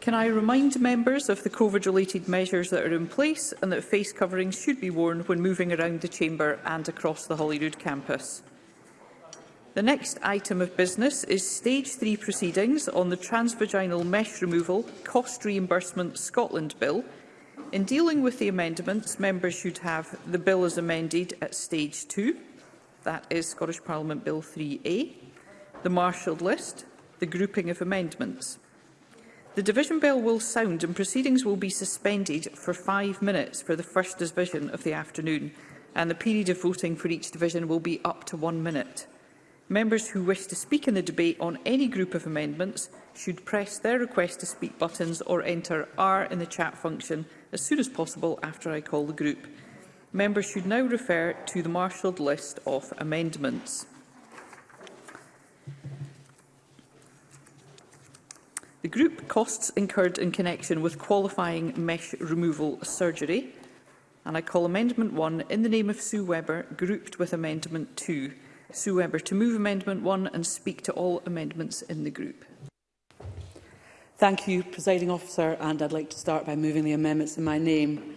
Can I remind members of the COVID-related measures that are in place and that face coverings should be worn when moving around the Chamber and across the Holyrood campus? The next item of business is Stage 3 proceedings on the Transvaginal Mesh Removal Cost Reimbursement Scotland Bill. In dealing with the amendments, members should have the bill as amended at Stage 2, that is Scottish Parliament Bill 3A, the marshalled list, the grouping of amendments. The division bell will sound and proceedings will be suspended for five minutes for the first division of the afternoon, and the period of voting for each division will be up to one minute. Members who wish to speak in the debate on any group of amendments should press their request to speak buttons or enter R in the chat function as soon as possible after I call the group. Members should now refer to the marshalled list of amendments. The group costs incurred in connection with qualifying mesh removal surgery. And I call Amendment 1 in the name of Sue Webber, grouped with Amendment 2. Sue Webber to move Amendment 1 and speak to all amendments in the group. Thank you, Presiding Officer, and I'd like to start by moving the amendments in my name.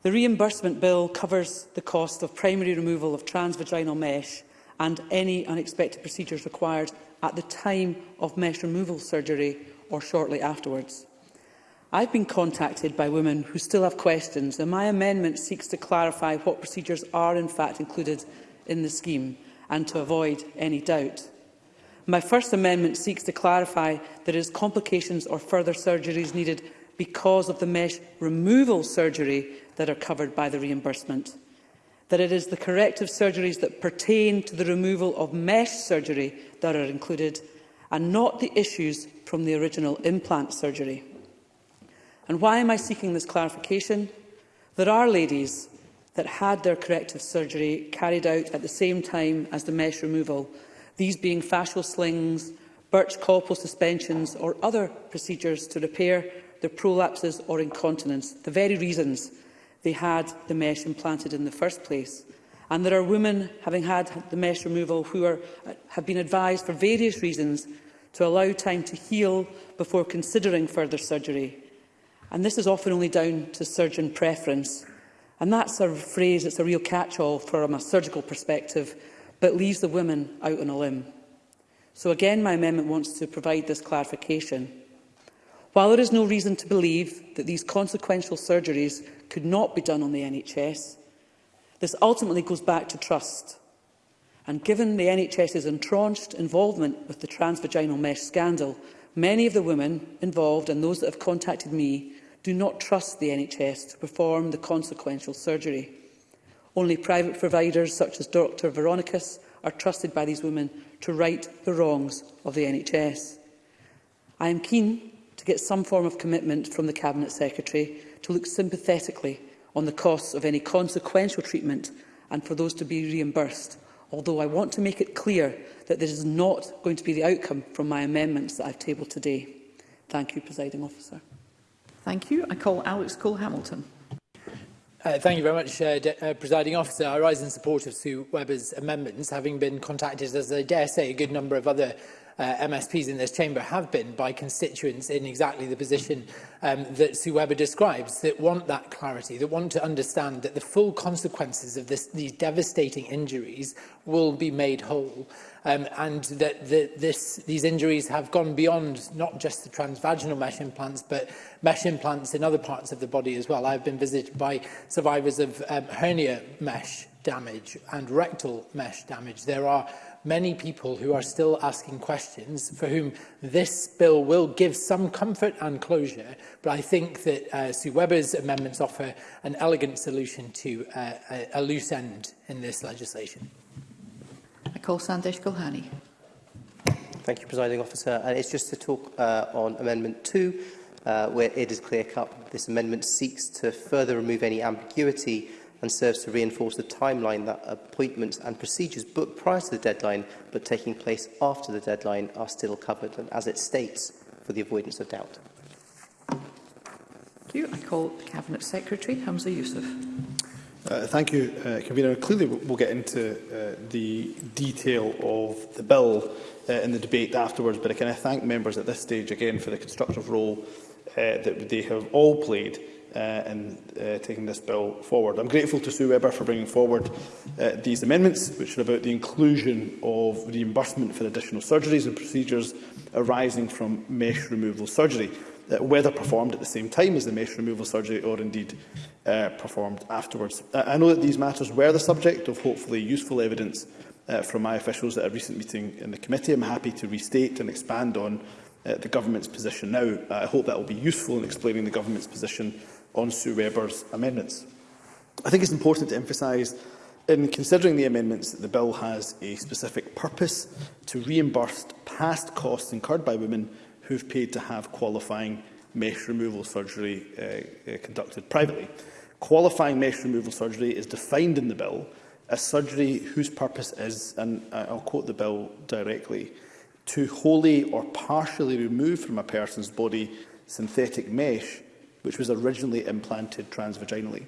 The reimbursement bill covers the cost of primary removal of transvaginal mesh and any unexpected procedures required at the time of mesh removal surgery or shortly afterwards. I've been contacted by women who still have questions, and my amendment seeks to clarify what procedures are in fact included in the scheme and to avoid any doubt. My First Amendment seeks to clarify it is complications or further surgeries needed because of the mesh removal surgery that are covered by the reimbursement. That it is the corrective surgeries that pertain to the removal of mesh surgery that are included and not the issues from the original implant surgery. And why am I seeking this clarification? There are ladies that had their corrective surgery carried out at the same time as the mesh removal, these being fascial slings, birch copal suspensions or other procedures to repair their prolapses or incontinence, the very reasons they had the mesh implanted in the first place. And there are women, having had the mesh removal, who are, uh, have been advised for various reasons to allow time to heal before considering further surgery. And this is often only down to surgeon preference. And that's a phrase that's a real catch-all from a surgical perspective, but leaves the women out on a limb. So again, my amendment wants to provide this clarification. While there is no reason to believe that these consequential surgeries could not be done on the NHS, This ultimately goes back to trust. And given the NHS's entrenched involvement with the transvaginal mesh scandal, many of the women involved and those that have contacted me do not trust the NHS to perform the consequential surgery. Only private providers such as Dr Veronicus are trusted by these women to right the wrongs of the NHS. I am keen to get some form of commitment from the Cabinet Secretary to look sympathetically on the costs of any consequential treatment and for those to be reimbursed, although I want to make it clear that this is not going to be the outcome from my amendments that I have tabled today. Thank you, Presiding Officer. Thank you. I call Alex Cole-Hamilton. Uh, thank you very much, uh, uh, Presiding Officer. I rise in support of Sue Webber's amendments, having been contacted, as I dare say, a good number of other uh, MSPs in this chamber have been by constituents in exactly the position um, that Sue Webber describes, that want that clarity, that want to understand that the full consequences of this, these devastating injuries will be made whole. Um, and that the, this, these injuries have gone beyond not just the transvaginal mesh implants, but mesh implants in other parts of the body as well. I've been visited by survivors of um, hernia mesh damage and rectal mesh damage. There are many people who are still asking questions for whom this bill will give some comfort and closure, but I think that uh, Sue Webber's amendments offer an elegant solution to uh, a, a loose end in this legislation. I call Sandesh Gulhani. Thank you, Presiding Officer. And it's just to talk uh, on Amendment 2, uh, where it is clear-cut. This amendment seeks to further remove any ambiguity and serves to reinforce the timeline that appointments and procedures booked prior to the deadline but taking place after the deadline are still covered, and as it states, for the avoidance of doubt. Thank you. I call the Cabinet Secretary, Hamza Youssef. Uh, thank you, uh, Convener. Clearly, we'll get into uh, the detail of the bill uh, in the debate afterwards, but I can I thank members at this stage again for the constructive role uh, that they have all played uh, in uh, taking this bill forward. I'm grateful to Sue Webber for bringing forward uh, these amendments, which are about the inclusion of reimbursement for additional surgeries and procedures arising from mesh removal surgery, uh, whether performed at the same time as the mesh removal surgery or indeed uh, performed afterwards. Uh, I know that these matters were the subject of hopefully useful evidence uh, from my officials at a recent meeting in the committee. I'm happy to restate and expand on uh, the government's position now. Uh, I hope that will be useful in explaining the government's position on Sue Webber's amendments. I think it's important to emphasise in considering the amendments that the bill has a specific purpose to reimburse past costs incurred by women who've paid to have qualifying mesh removal surgery uh, uh, conducted privately. Qualifying mesh removal surgery is defined in the bill as surgery whose purpose is, and I'll quote the bill directly, to wholly or partially remove from a person's body synthetic mesh which was originally implanted transvaginally.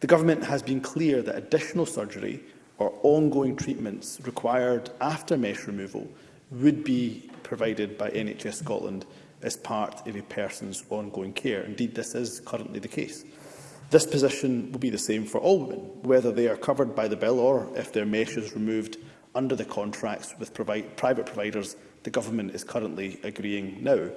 The government has been clear that additional surgery or ongoing treatments required after mesh removal would be provided by NHS Scotland as part of a person's ongoing care. Indeed, this is currently the case. This position will be the same for all women, whether they are covered by the bill or if their mesh is removed under the contracts with private providers the government is currently agreeing now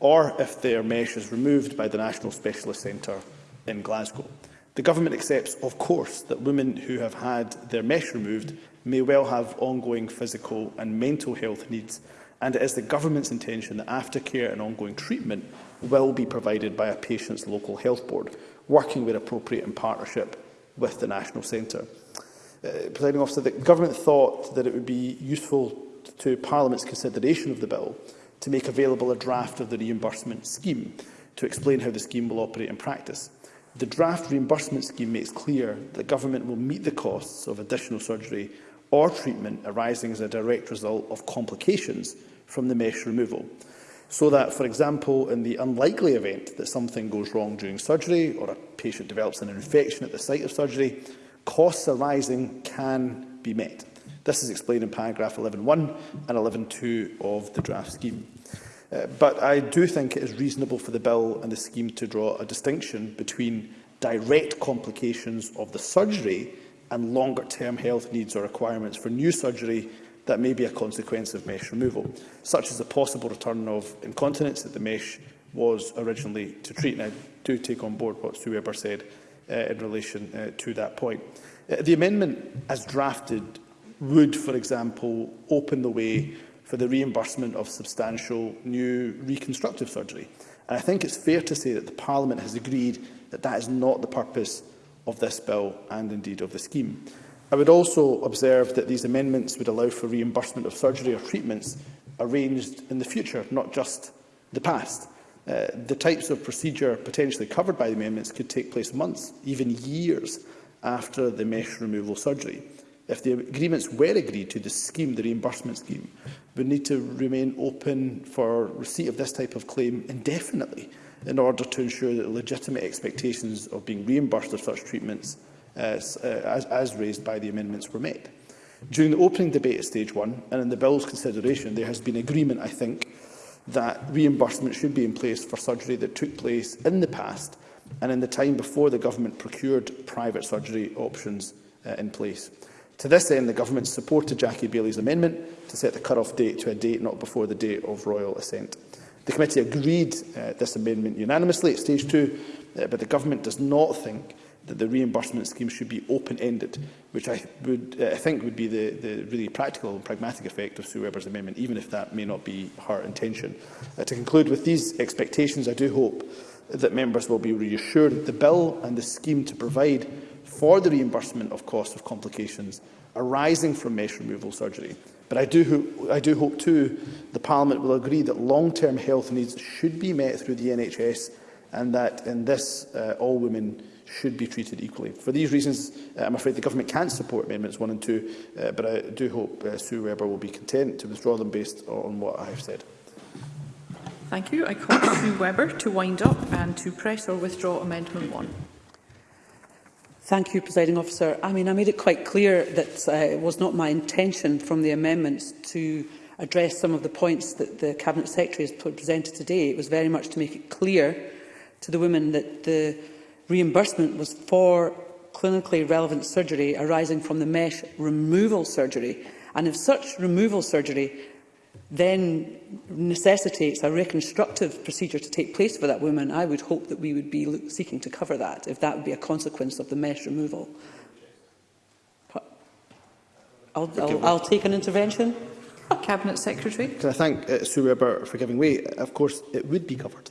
or if their mesh is removed by the National Specialist Centre in Glasgow. The Government accepts, of course, that women who have had their mesh removed may well have ongoing physical and mental health needs, and it is the Government's intention that aftercare and ongoing treatment will be provided by a patient's local health board, working where appropriate in partnership with the National Centre. Uh, Presiding officer, the Government thought that it would be useful to Parliament's consideration of the bill to make available a draft of the reimbursement scheme to explain how the scheme will operate in practice. The draft reimbursement scheme makes clear that the government will meet the costs of additional surgery or treatment arising as a direct result of complications from the mesh removal. So that, for example, in the unlikely event that something goes wrong during surgery or a patient develops an infection at the site of surgery, costs arising can be met. This is explained in paragraph 11.1 and 11.2 of the draft scheme. Uh, but I do think it is reasonable for the bill and the scheme to draw a distinction between direct complications of the surgery and longer-term health needs or requirements for new surgery that may be a consequence of mesh removal, such as the possible return of incontinence that the mesh was originally to treat. And I do take on board what Sue Weber said uh, in relation uh, to that point. Uh, the amendment, as drafted, would, for example, open the way for the reimbursement of substantial new reconstructive surgery. And I think it's fair to say that the Parliament has agreed that that is not the purpose of this bill and indeed of the scheme. I would also observe that these amendments would allow for reimbursement of surgery or treatments arranged in the future, not just the past. Uh, the types of procedure potentially covered by the amendments could take place months, even years, after the mesh removal surgery if the agreements were agreed to, the scheme, the reimbursement scheme, would need to remain open for receipt of this type of claim indefinitely in order to ensure that legitimate expectations of being reimbursed for such treatments as, uh, uh, as, as raised by the amendments were met. During the opening debate at stage one and in the bill's consideration, there has been agreement, I think, that reimbursement should be in place for surgery that took place in the past and in the time before the government procured private surgery options uh, in place. To this end, the Government supported Jackie Bailey's amendment to set the cut-off date to a date not before the date of royal assent. The committee agreed uh, this amendment unanimously at stage two, uh, but the Government does not think that the reimbursement scheme should be open-ended, which I, would, uh, I think would be the, the really practical and pragmatic effect of Sue Webber's amendment, even if that may not be her intention. Uh, to conclude with these expectations, I do hope that members will be reassured that the bill and the scheme to provide for the reimbursement of costs of complications arising from mesh removal surgery. But I do, I do hope too the Parliament will agree that long-term health needs should be met through the NHS and that in this uh, all women should be treated equally. For these reasons, uh, I'm afraid the Government can't support Amendments 1 and 2, uh, but I do hope uh, Sue Webber will be content to withdraw them based on what I have said. Thank you. I call Sue Webber to wind up and to press or withdraw Amendment 1. Thank you, Presiding Officer. I mean, I made it quite clear that uh, it was not my intention from the amendments to address some of the points that the Cabinet Secretary has presented today. It was very much to make it clear to the women that the reimbursement was for clinically relevant surgery arising from the mesh removal surgery. And if such removal surgery then necessitates a reconstructive procedure to take place for that woman, I would hope that we would be seeking to cover that, if that would be a consequence of the mesh removal. I'll, I'll, I'll take an intervention. Cabinet Secretary. Can I thank uh, Sue Weber for giving way? Of course, it would be covered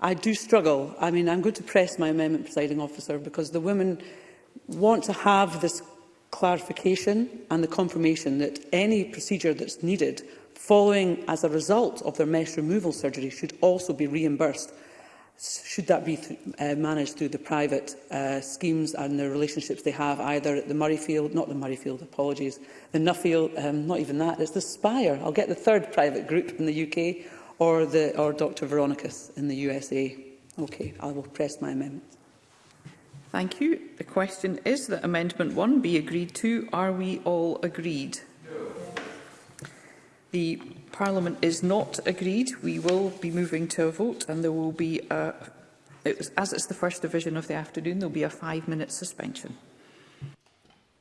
I do struggle. I mean, I'm going to press my amendment, presiding officer, because the women want to have this clarification and the confirmation that any procedure that's needed following as a result of their mesh removal surgery should also be reimbursed should that be th uh, managed through the private uh, schemes and the relationships they have either at the Murrayfield, not the Murrayfield, apologies, the Nuffield, um, not even that, it's the Spire. I'll get the third private group in the UK or, the, or Dr Veronicus in the USA. Okay, I will press my amendment. Thank you. The question is that Amendment 1 be agreed to. Are we all agreed? No. The Parliament is not agreed. We will be moving to a vote and there will be a, it was, as it's the first division of the afternoon, there will be a five-minute suspension.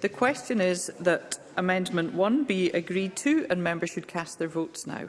The question is that Amendment 1 be agreed to and members should cast their votes now.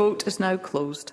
vote is now closed.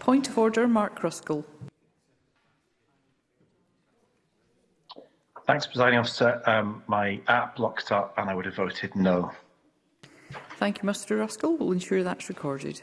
Point of order, Mark Ruskell. Thanks, Presiding Officer. Um, my app locked up and I would have voted no. Thank you, Mr Ruskell. We'll ensure that's recorded.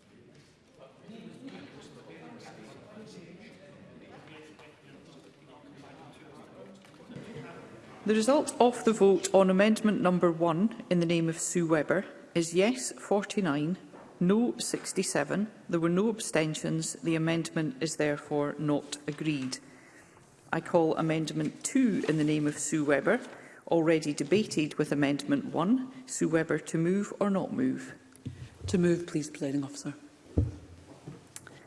result of the vote on amendment number 1 in the name of Sue Webber is yes 49, no 67. There were no abstentions. The amendment is therefore not agreed. I call amendment 2 in the name of Sue Webber, already debated with amendment 1. Sue Webber to move or not move? To move, please, presiding officer.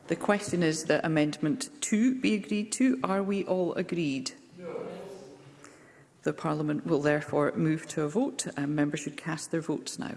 The question is that amendment 2 be agreed to. Are we all agreed? The Parliament will therefore move to a vote and members should cast their votes now.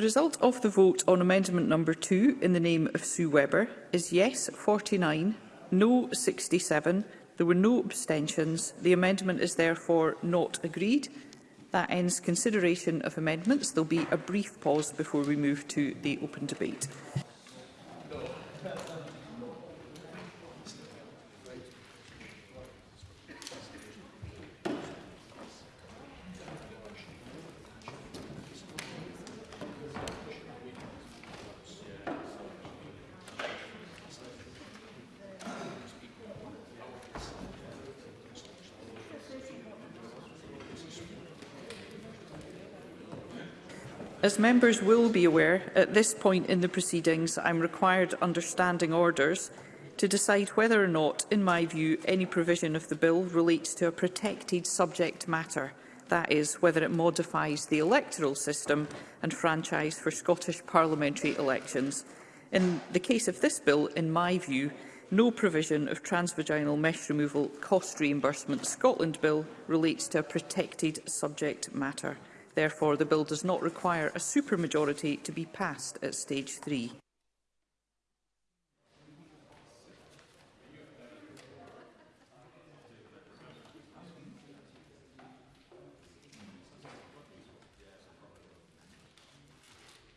The result of the vote on amendment number 2 in the name of Sue Webber is yes 49, no 67. There were no abstentions. The amendment is therefore not agreed. That ends consideration of amendments. There will be a brief pause before we move to the open debate. as members will be aware, at this point in the proceedings, I'm required under standing orders to decide whether or not, in my view, any provision of the bill relates to a protected subject matter, that is, whether it modifies the electoral system and franchise for Scottish parliamentary elections. In the case of this bill, in my view, no provision of transvaginal mesh removal cost reimbursement Scotland Bill relates to a protected subject matter. Therefore, the bill does not require a supermajority to be passed at stage three.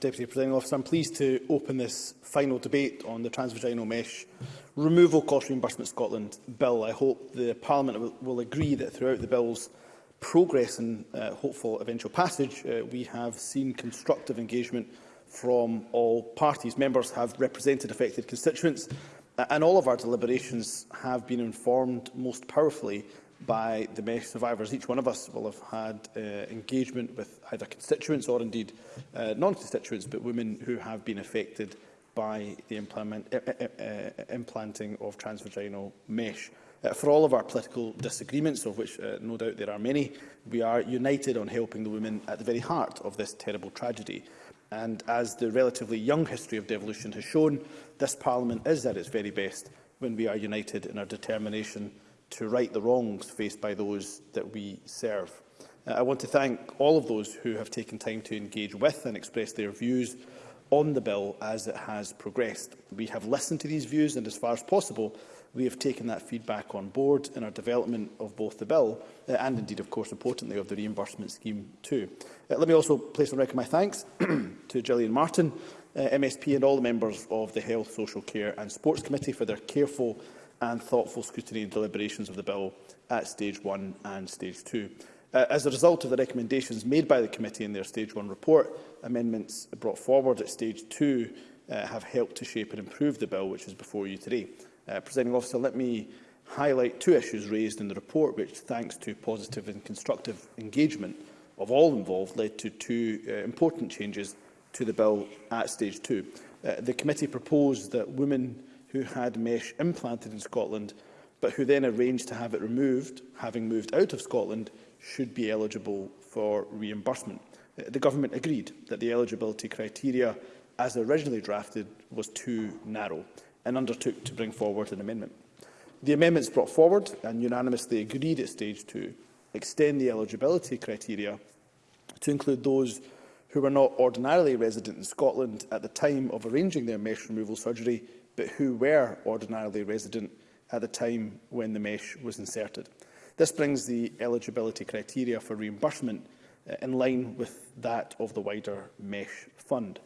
Deputy Presiding Officer. I'm pleased to open this final debate on the Transvaginal Mesh Removal Cost Reimbursement Scotland Bill. I hope the Parliament will agree that throughout the Bill's progress and uh, hopeful eventual passage, uh, we have seen constructive engagement from all parties. Members have represented affected constituents, and all of our deliberations have been informed most powerfully by the MESH survivors. Each one of us will have had uh, engagement with either constituents or indeed uh, non-constituents, but women who have been affected by the implement, uh, uh, uh, implanting of transvaginal mesh. Uh, for all of our political disagreements, of which uh, no doubt there are many, we are united on helping the women at the very heart of this terrible tragedy. And as the relatively young history of devolution has shown, this Parliament is at its very best when we are united in our determination to right the wrongs faced by those that we serve. Uh, I want to thank all of those who have taken time to engage with and express their views on the bill as it has progressed. We have listened to these views and, as far as possible, We have taken that feedback on board in our development of both the bill uh, and indeed, of course, importantly, of the reimbursement scheme too. Uh, let me also place on record my thanks to Gillian Martin, uh, MSP and all the members of the Health, Social Care and Sports Committee for their careful and thoughtful scrutiny and deliberations of the bill at stage one and stage two. Uh, as a result of the recommendations made by the committee in their stage one report, amendments brought forward at stage two uh, have helped to shape and improve the bill which is before you today. Uh, Presenting officer, let me highlight two issues raised in the report, which, thanks to positive and constructive engagement of all involved, led to two uh, important changes to the bill at stage two. Uh, the committee proposed that women who had mesh implanted in Scotland but who then arranged to have it removed, having moved out of Scotland, should be eligible for reimbursement. Uh, the Government agreed that the eligibility criteria, as originally drafted, was too narrow and undertook to bring forward an amendment. The amendments brought forward and unanimously agreed at stage two extend the eligibility criteria to include those who were not ordinarily resident in Scotland at the time of arranging their mesh removal surgery, but who were ordinarily resident at the time when the mesh was inserted. This brings the eligibility criteria for reimbursement uh, in line with that of the wider mesh fund.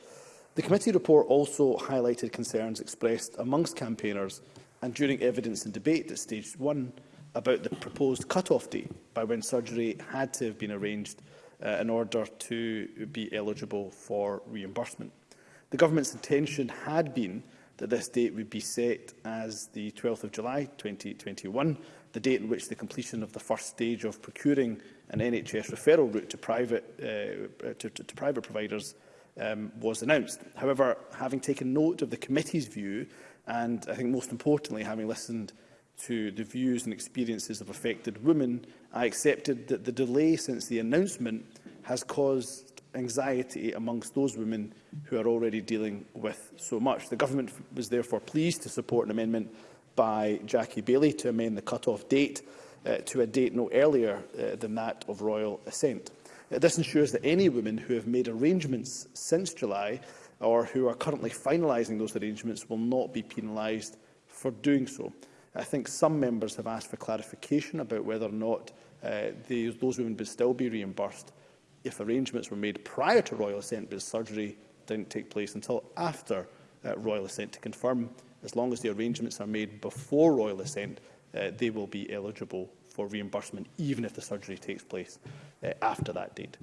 The committee report also highlighted concerns expressed amongst campaigners and during evidence and debate at stage one about the proposed cut-off date by when surgery had to have been arranged uh, in order to be eligible for reimbursement. The government's intention had been that this date would be set as the 12th of July 2021, the date in which the completion of the first stage of procuring an NHS referral route to private, uh, to, to, to private providers um, was announced. However, having taken note of the committee's view and I think most importantly having listened to the views and experiences of affected women, I accepted that the delay since the announcement has caused anxiety amongst those women who are already dealing with so much. The government was therefore pleased to support an amendment by Jackie Bailey to amend the cut-off date uh, to a date no earlier uh, than that of royal assent. This ensures that any women who have made arrangements since July or who are currently finalising those arrangements will not be penalised for doing so. I think some members have asked for clarification about whether or not uh, they, those women would still be reimbursed if arrangements were made prior to royal assent but surgery didn't take place until after uh, royal assent to confirm as long as the arrangements are made before royal assent uh, they will be eligible for reimbursement, even if the surgery takes place uh, after that date.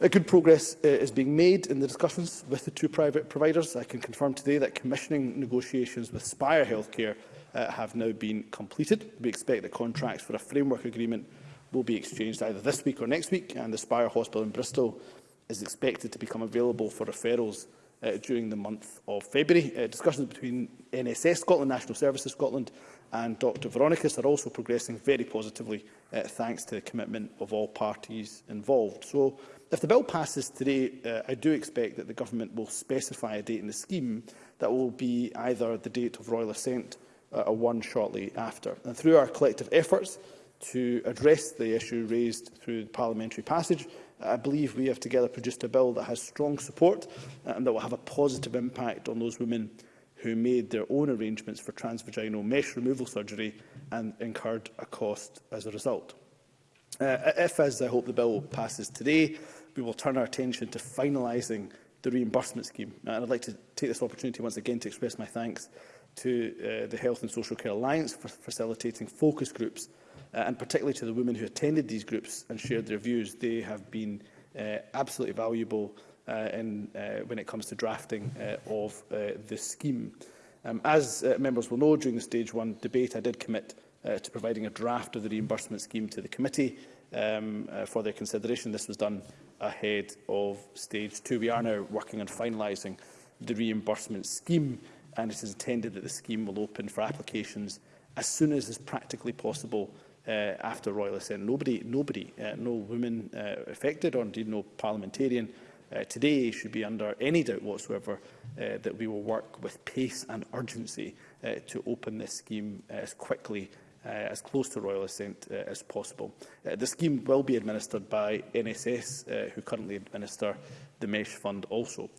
A good progress uh, is being made in the discussions with the two private providers. I can confirm today that commissioning negotiations with Spire Healthcare uh, have now been completed. We expect that contracts for a framework agreement will be exchanged either this week or next week, and the Spire Hospital in Bristol is expected to become available for referrals uh, during the month of February. Uh, discussions between NSS Scotland, National Services Scotland and Dr Veronicus are also progressing very positively uh, thanks to the commitment of all parties involved. So if the bill passes today, uh, I do expect that the government will specify a date in the scheme that will be either the date of royal assent uh, or one shortly after. And through our collective efforts to address the issue raised through parliamentary passage, I believe we have together produced a bill that has strong support uh, and that will have a positive impact on those women who made their own arrangements for transvaginal mesh removal surgery and incurred a cost as a result. Uh, if, as I hope the bill passes today, we will turn our attention to finalising the reimbursement scheme. And I'd like to take this opportunity once again to express my thanks to uh, the Health and Social Care Alliance for facilitating focus groups, uh, and particularly to the women who attended these groups and shared their views. They have been uh, absolutely valuable Uh, in, uh, when it comes to drafting uh, of the scheme. Um, as members will know, during the Stage 1 debate, I did commit to providing a draft of the reimbursement scheme to the committee um, for their consideration. This was done ahead of Stage 2. We are now working on finalising the reimbursement scheme and it is intended that the scheme will open for applications as soon as is practically possible uh, after Royal Assent. Nobody, nobody uh, no woman uh, affected or indeed no parliamentarian uh, today should be under any doubt whatsoever uh, that we will work with pace and urgency uh, to open this scheme uh, as quickly uh, as close to royal assent uh, as possible. Uh, the scheme will be administered by NSS, uh, who currently administer the MESH fund also.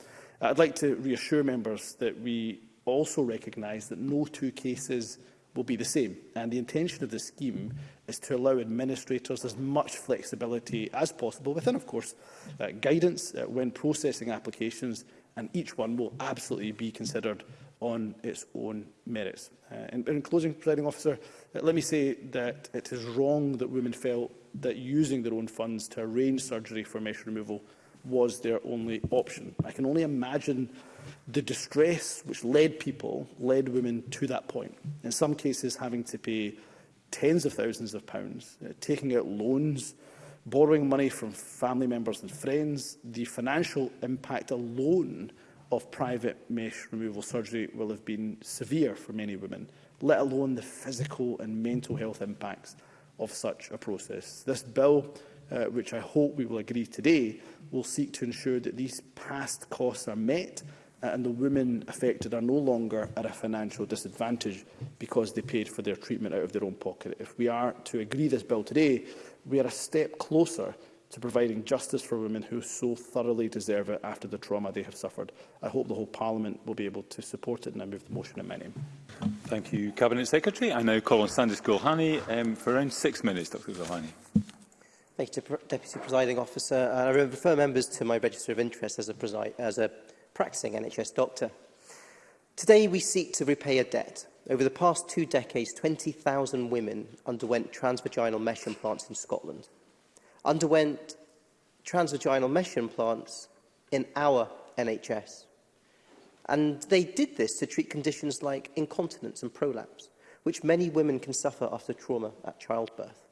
I'd like to reassure members that we also recognise that no two cases will be the same. And the intention of the scheme is to allow administrators as much flexibility as possible within, of course, uh, guidance uh, when processing applications, and each one will absolutely be considered on its own merits. Uh, in, in closing, presiding officer, uh, let me say that it is wrong that women felt that using their own funds to arrange surgery for mesh removal was their only option. I can only imagine the distress which led people, led women to that point. In some cases, having to pay tens of thousands of pounds, uh, taking out loans, borrowing money from family members and friends, the financial impact alone of private mesh removal surgery will have been severe for many women, let alone the physical and mental health impacts of such a process. This bill uh, which I hope we will agree today, will seek to ensure that these past costs are met uh, and the women affected are no longer at a financial disadvantage because they paid for their treatment out of their own pocket. If we are to agree this bill today, we are a step closer to providing justice for women who so thoroughly deserve it after the trauma they have suffered. I hope the whole Parliament will be able to support it and I move the motion in my name. Thank you, Cabinet Secretary. I now call on Sandis Gulhani um, for around six minutes, Dr Gulhani. Thank you, Deputy Presiding Officer. And I refer members to my register of interest as a, as a practicing NHS doctor. Today, we seek to repay a debt. Over the past two decades, 20,000 women underwent transvaginal mesh implants in Scotland. Underwent transvaginal mesh implants in our NHS. And they did this to treat conditions like incontinence and prolapse, which many women can suffer after trauma at childbirth.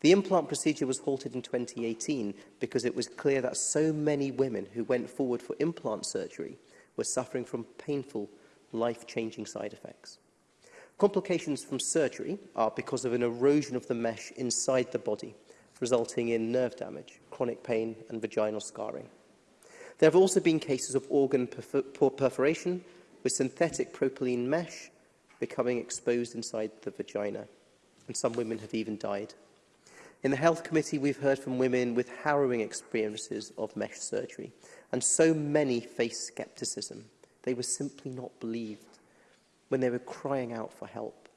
The implant procedure was halted in 2018 because it was clear that so many women who went forward for implant surgery were suffering from painful, life-changing side effects. Complications from surgery are because of an erosion of the mesh inside the body, resulting in nerve damage, chronic pain and vaginal scarring. There have also been cases of organ perforation with synthetic propylene mesh becoming exposed inside the vagina, and some women have even died In the Health Committee, we've heard from women with harrowing experiences of mesh surgery, and so many faced scepticism. They were simply not believed when they were crying out for help.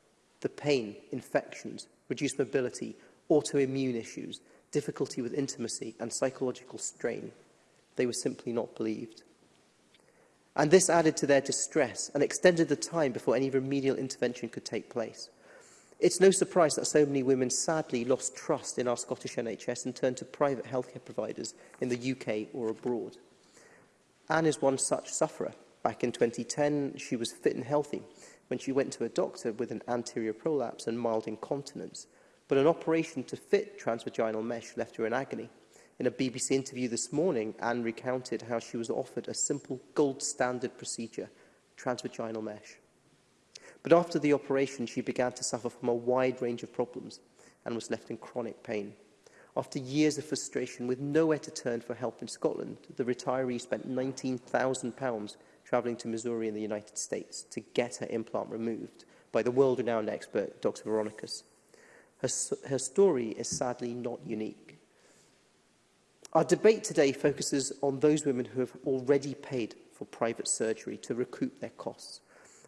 The pain, infections, reduced mobility, autoimmune issues, difficulty with intimacy and psychological strain. They were simply not believed. And this added to their distress and extended the time before any remedial intervention could take place. It's no surprise that so many women sadly lost trust in our Scottish NHS and turned to private healthcare providers in the UK or abroad. Anne is one such sufferer. Back in 2010, she was fit and healthy when she went to a doctor with an anterior prolapse and mild incontinence, but an operation to fit transvaginal mesh left her in agony. In a BBC interview this morning, Anne recounted how she was offered a simple gold standard procedure, transvaginal mesh. But after the operation, she began to suffer from a wide range of problems and was left in chronic pain. After years of frustration, with nowhere to turn for help in Scotland, the retiree spent £19,000 travelling to Missouri in the United States to get her implant removed by the world-renowned expert, Dr. Veronicus. Her, her story is sadly not unique. Our debate today focuses on those women who have already paid for private surgery to recoup their costs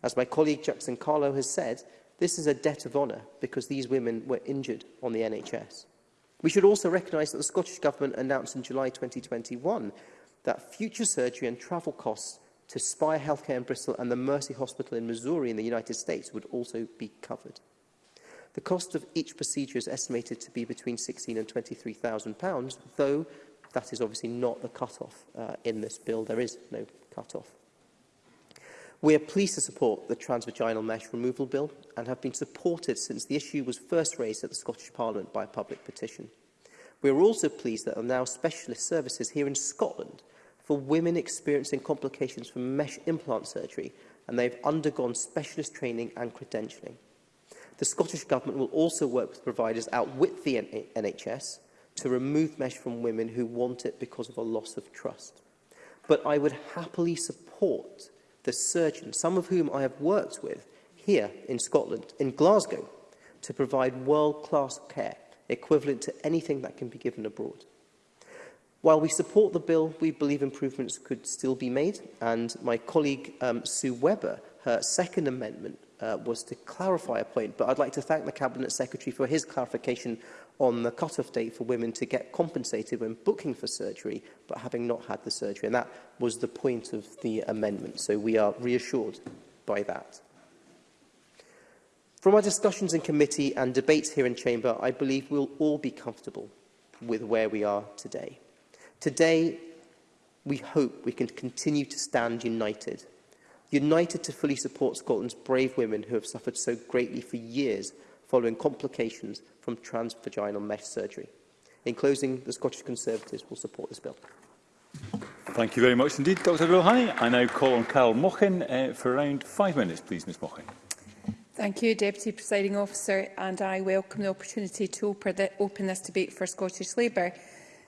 As my colleague Jackson Carlo has said, this is a debt of honour because these women were injured on the NHS. We should also recognise that the Scottish Government announced in July 2021 that future surgery and travel costs to Spire Healthcare in Bristol and the Mercy Hospital in Missouri in the United States would also be covered. The cost of each procedure is estimated to be between £16,000 and £23,000, though that is obviously not the cut-off uh, in this bill. There is no cut-off. We are pleased to support the transvaginal mesh removal bill and have been supported since the issue was first raised at the Scottish Parliament by a public petition. We are also pleased that there are now specialist services here in Scotland for women experiencing complications from mesh implant surgery and they have undergone specialist training and credentialing. The Scottish Government will also work with providers out with the NHS to remove mesh from women who want it because of a loss of trust. But I would happily support the surgeons, some of whom I have worked with here in Scotland, in Glasgow, to provide world-class care equivalent to anything that can be given abroad. While we support the bill, we believe improvements could still be made, and my colleague um, Sue Webber, her second amendment uh, was to clarify a point, but I'd like to thank the Cabinet Secretary for his clarification on the cut-off date for women to get compensated when booking for surgery, but having not had the surgery. And that was the point of the amendment. So we are reassured by that. From our discussions in committee and debates here in Chamber, I believe we'll all be comfortable with where we are today. Today, we hope we can continue to stand united united to fully support Scotland's brave women who have suffered so greatly for years following complications from transvaginal mesh surgery. In closing, the Scottish Conservatives will support this bill. Thank you very much indeed, Dr Rouhani. I now call on Carol Mochen uh, for around five minutes, please, Ms Mochen. Thank you, Deputy Presiding Officer, and I welcome the opportunity to open this debate for Scottish Labour.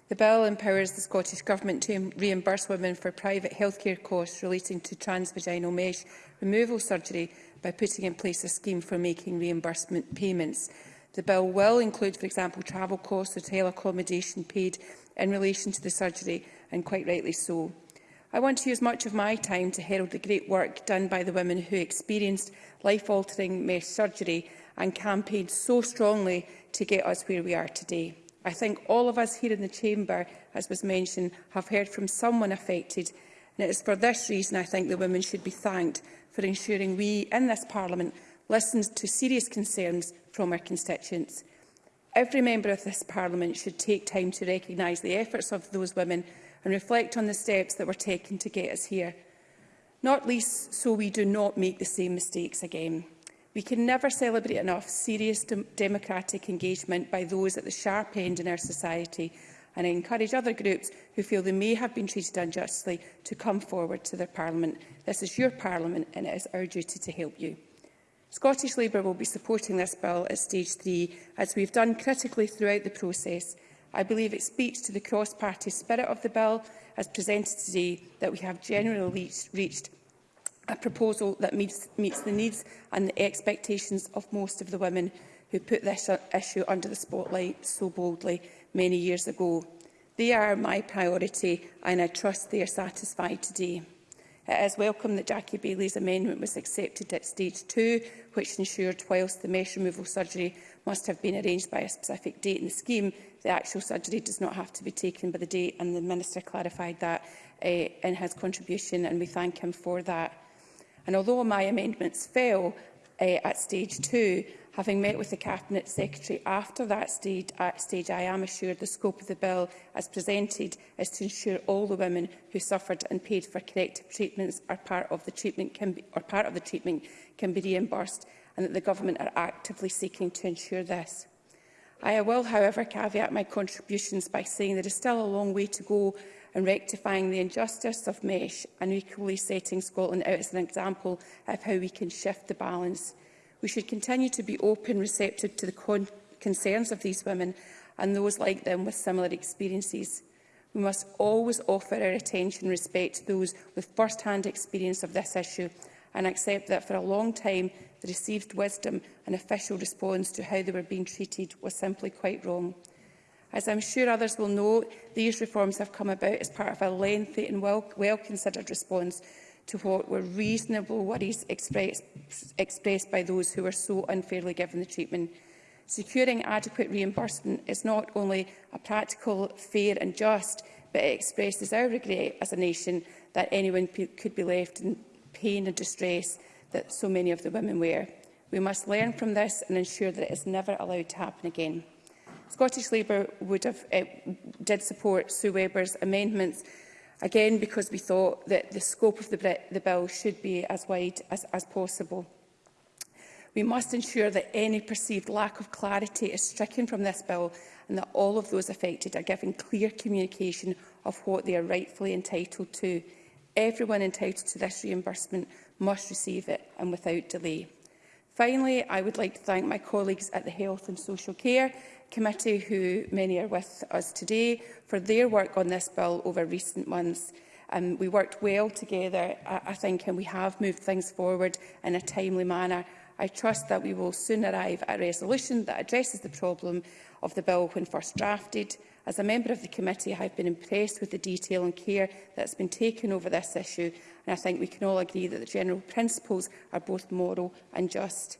The bill empowers the Scottish Government to reimburse women for private healthcare costs relating to transvaginal mesh removal surgery by putting in place a scheme for making reimbursement payments. The bill will include, for example, travel costs, hotel accommodation paid in relation to the surgery, and quite rightly so. I want to use much of my time to herald the great work done by the women who experienced life-altering mesh surgery and campaigned so strongly to get us where we are today. I think all of us here in the Chamber, as was mentioned, have heard from someone affected, and it is for this reason I think the women should be thanked for ensuring we in this Parliament listen to serious concerns from our constituents. Every member of this Parliament should take time to recognise the efforts of those women and reflect on the steps that were taken to get us here. Not least so we do not make the same mistakes again. We can never celebrate enough serious democratic engagement by those at the sharp end in our society and I encourage other groups who feel they may have been treated unjustly to come forward to their Parliament. This is your Parliament and it is our duty to help you. Scottish Labour will be supporting this bill at stage three, as we've done critically throughout the process. I believe it speaks to the cross-party spirit of the bill as presented today that we have generally reached a proposal that meets, meets the needs and the expectations of most of the women who put this uh, issue under the spotlight so boldly many years ago. They are my priority and I trust they are satisfied today. It is welcome that Jackie Bailey's amendment was accepted at stage two, which ensured whilst the mesh removal surgery must have been arranged by a specific date in the scheme, the actual surgery does not have to be taken by the date, and the Minister clarified that uh, in his contribution, and we thank him for that. And although my amendments fell uh, at stage two, Having met with the Cabinet Secretary after that stage, at stage, I am assured the scope of the bill as presented is to ensure all the women who suffered and paid for corrective treatments are part of the treatment can be, or part of the treatment can be reimbursed and that the Government are actively seeking to ensure this. I will, however, caveat my contributions by saying there is still a long way to go in rectifying the injustice of mesh and equally setting Scotland out as an example of how we can shift the balance. We should continue to be open, receptive to the concerns of these women and those like them with similar experiences. We must always offer our attention and respect to those with first-hand experience of this issue and accept that for a long time the received wisdom and official response to how they were being treated was simply quite wrong. As I'm sure others will know, these reforms have come about as part of a lengthy and well-considered well response to what were reasonable worries express, expressed by those who were so unfairly given the treatment. Securing adequate reimbursement is not only a practical, fair and just, but it expresses our regret as a nation that anyone could be left in pain and distress that so many of the women were. We must learn from this and ensure that it is never allowed to happen again. Scottish Labour would have, uh, did support Sue Webber's amendments again because we thought that the scope of the, the bill should be as wide as, as possible. We must ensure that any perceived lack of clarity is stricken from this bill and that all of those affected are given clear communication of what they are rightfully entitled to. Everyone entitled to this reimbursement must receive it and without delay. Finally, I would like to thank my colleagues at the Health and Social Care committee, who many are with us today, for their work on this bill over recent months. Um, we worked well together, I, I think, and we have moved things forward in a timely manner. I trust that we will soon arrive at a resolution that addresses the problem of the bill when first drafted. As a member of the committee, I have been impressed with the detail and care that has been taken over this issue, and I think we can all agree that the general principles are both moral and just.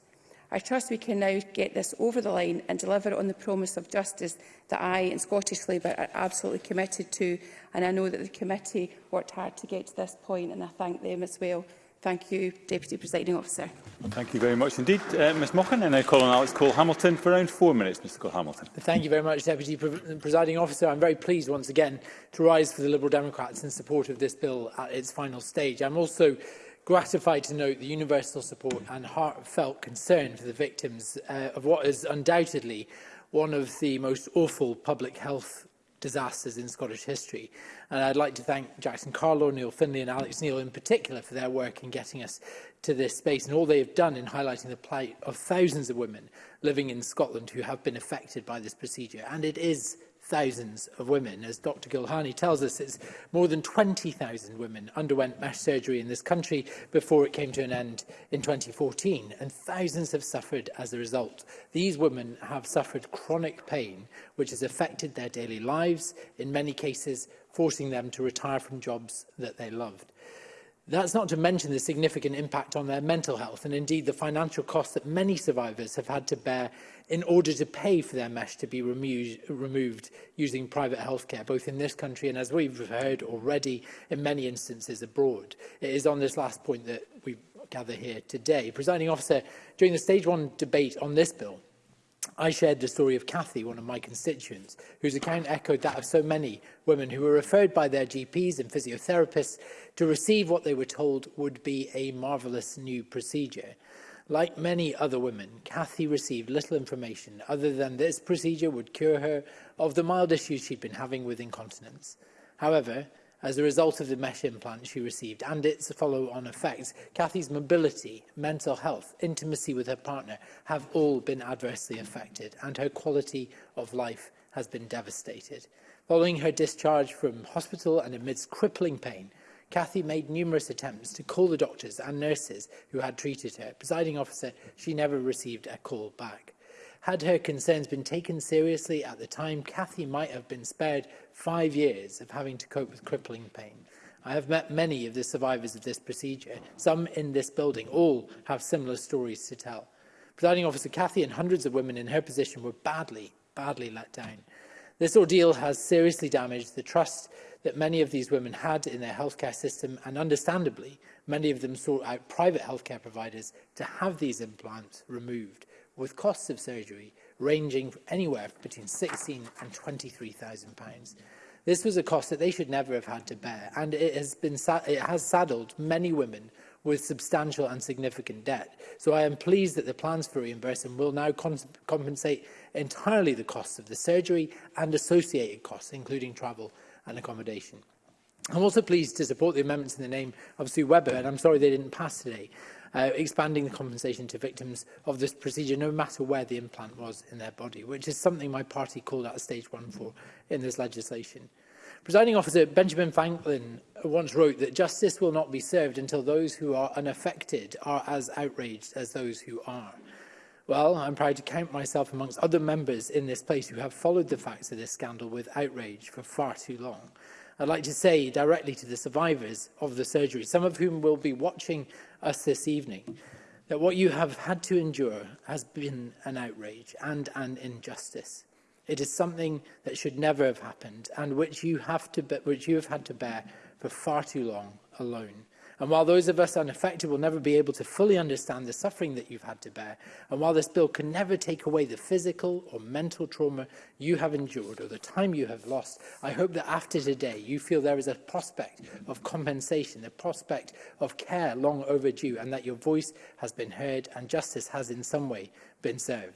I trust we can now get this over the line and deliver on the promise of justice that I and Scottish Labour are absolutely committed to. And I know that the committee worked hard to get to this point, and I thank them as well. Thank you, Deputy Presiding Officer. Well, thank you very much indeed, uh, Ms Mochan. And I call on Alex Cole-Hamilton for around four minutes, Mr Cole-Hamilton. Thank you very much, Deputy Pre Presiding Officer. I'm very pleased once again to rise for the Liberal Democrats in support of this bill at its final stage. I'm also gratified to note the universal support and heartfelt concern for the victims uh, of what is undoubtedly one of the most awful public health disasters in Scottish history. And I'd like to thank Jackson Carlo, Neil Finlay and Alex Neil in particular for their work in getting us to this space and all they have done in highlighting the plight of thousands of women living in Scotland who have been affected by this procedure. And it is thousands of women. As Dr Gilhani tells us, it's more than 20,000 women underwent mesh surgery in this country before it came to an end in 2014, and thousands have suffered as a result. These women have suffered chronic pain, which has affected their daily lives, in many cases forcing them to retire from jobs that they loved. That's not to mention the significant impact on their mental health and indeed the financial costs that many survivors have had to bear in order to pay for their mesh to be removed, removed using private healthcare, both in this country and, as we've heard already, in many instances abroad. It is on this last point that we gather here today. Presiding officer, during the stage one debate on this bill, I shared the story of Kathy, one of my constituents, whose account echoed that of so many women who were referred by their GPs and physiotherapists to receive what they were told would be a marvellous new procedure. Like many other women, Kathy received little information other than this procedure would cure her of the mild issues she'd been having with incontinence. However, as a result of the mesh implant she received and its follow-on effects, Kathy's mobility, mental health, intimacy with her partner have all been adversely affected and her quality of life has been devastated. Following her discharge from hospital and amidst crippling pain, Kathy made numerous attempts to call the doctors and nurses who had treated her. Presiding officer, she never received a call back. Had her concerns been taken seriously at the time, Kathy might have been spared five years of having to cope with crippling pain. I have met many of the survivors of this procedure, some in this building. All have similar stories to tell. Presiding Officer Cathy and hundreds of women in her position were badly, badly let down. This ordeal has seriously damaged the trust that many of these women had in their healthcare system and understandably many of them sought out private healthcare providers to have these implants removed with costs of surgery ranging anywhere between 16 and 23,000 pounds. This was a cost that they should never have had to bear, and it has, been it has saddled many women with substantial and significant debt. So I am pleased that the plans for reimbursement will now compensate entirely the costs of the surgery and associated costs, including travel and accommodation. I'm also pleased to support the amendments in the name of Sue Webber, and I'm sorry they didn't pass today uh, expanding the compensation to victims of this procedure, no matter where the implant was in their body, which is something my party called out stage one for in this legislation. Presiding officer Benjamin Franklin once wrote that justice will not be served until those who are unaffected are as outraged as those who are. Well, I'm proud to count myself amongst other members in this place who have followed the facts of this scandal with outrage for far too long. I'd like to say directly to the survivors of the surgery, some of whom will be watching us this evening that what you have had to endure has been an outrage and an injustice. It is something that should never have happened and which you have, to be, which you have had to bear for far too long alone. And while those of us unaffected will never be able to fully understand the suffering that you've had to bear, and while this bill can never take away the physical or mental trauma you have endured or the time you have lost, I hope that after today you feel there is a prospect of compensation, a prospect of care long overdue, and that your voice has been heard and justice has in some way been served.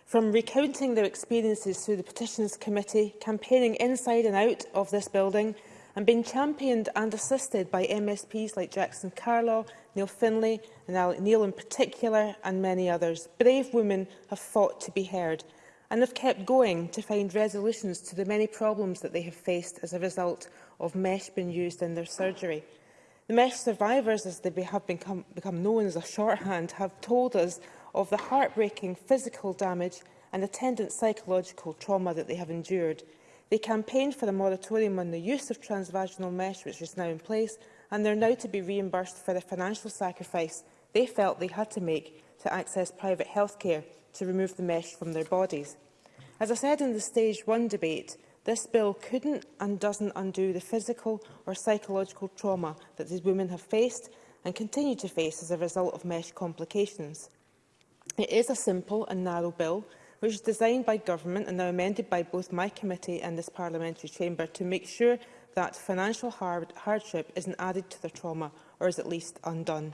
From recounting their experiences through the Petitions Committee, campaigning inside and out of this building, and being championed and assisted by MSPs like Jackson Carlaw Neil Finlay and Neil in particular, and many others. Brave women have fought to be heard and have kept going to find resolutions to the many problems that they have faced as a result of mesh being used in their surgery. The mesh survivors, as they have become, become known as a shorthand, have told us of the heartbreaking physical damage and attendant psychological trauma that they have endured. They campaigned for a moratorium on the use of transvaginal mesh, which is now in place, and they're now to be reimbursed for the financial sacrifice they felt they had to make to access private health care to remove the mesh from their bodies. As I said in the Stage 1 debate, this bill couldn't and doesn't undo the physical or psychological trauma that these women have faced and continue to face as a result of mesh complications. It is a simple and narrow bill, which is designed by government and now amended by both my committee and this parliamentary chamber to make sure that financial hard hardship isn't added to their trauma or is at least undone.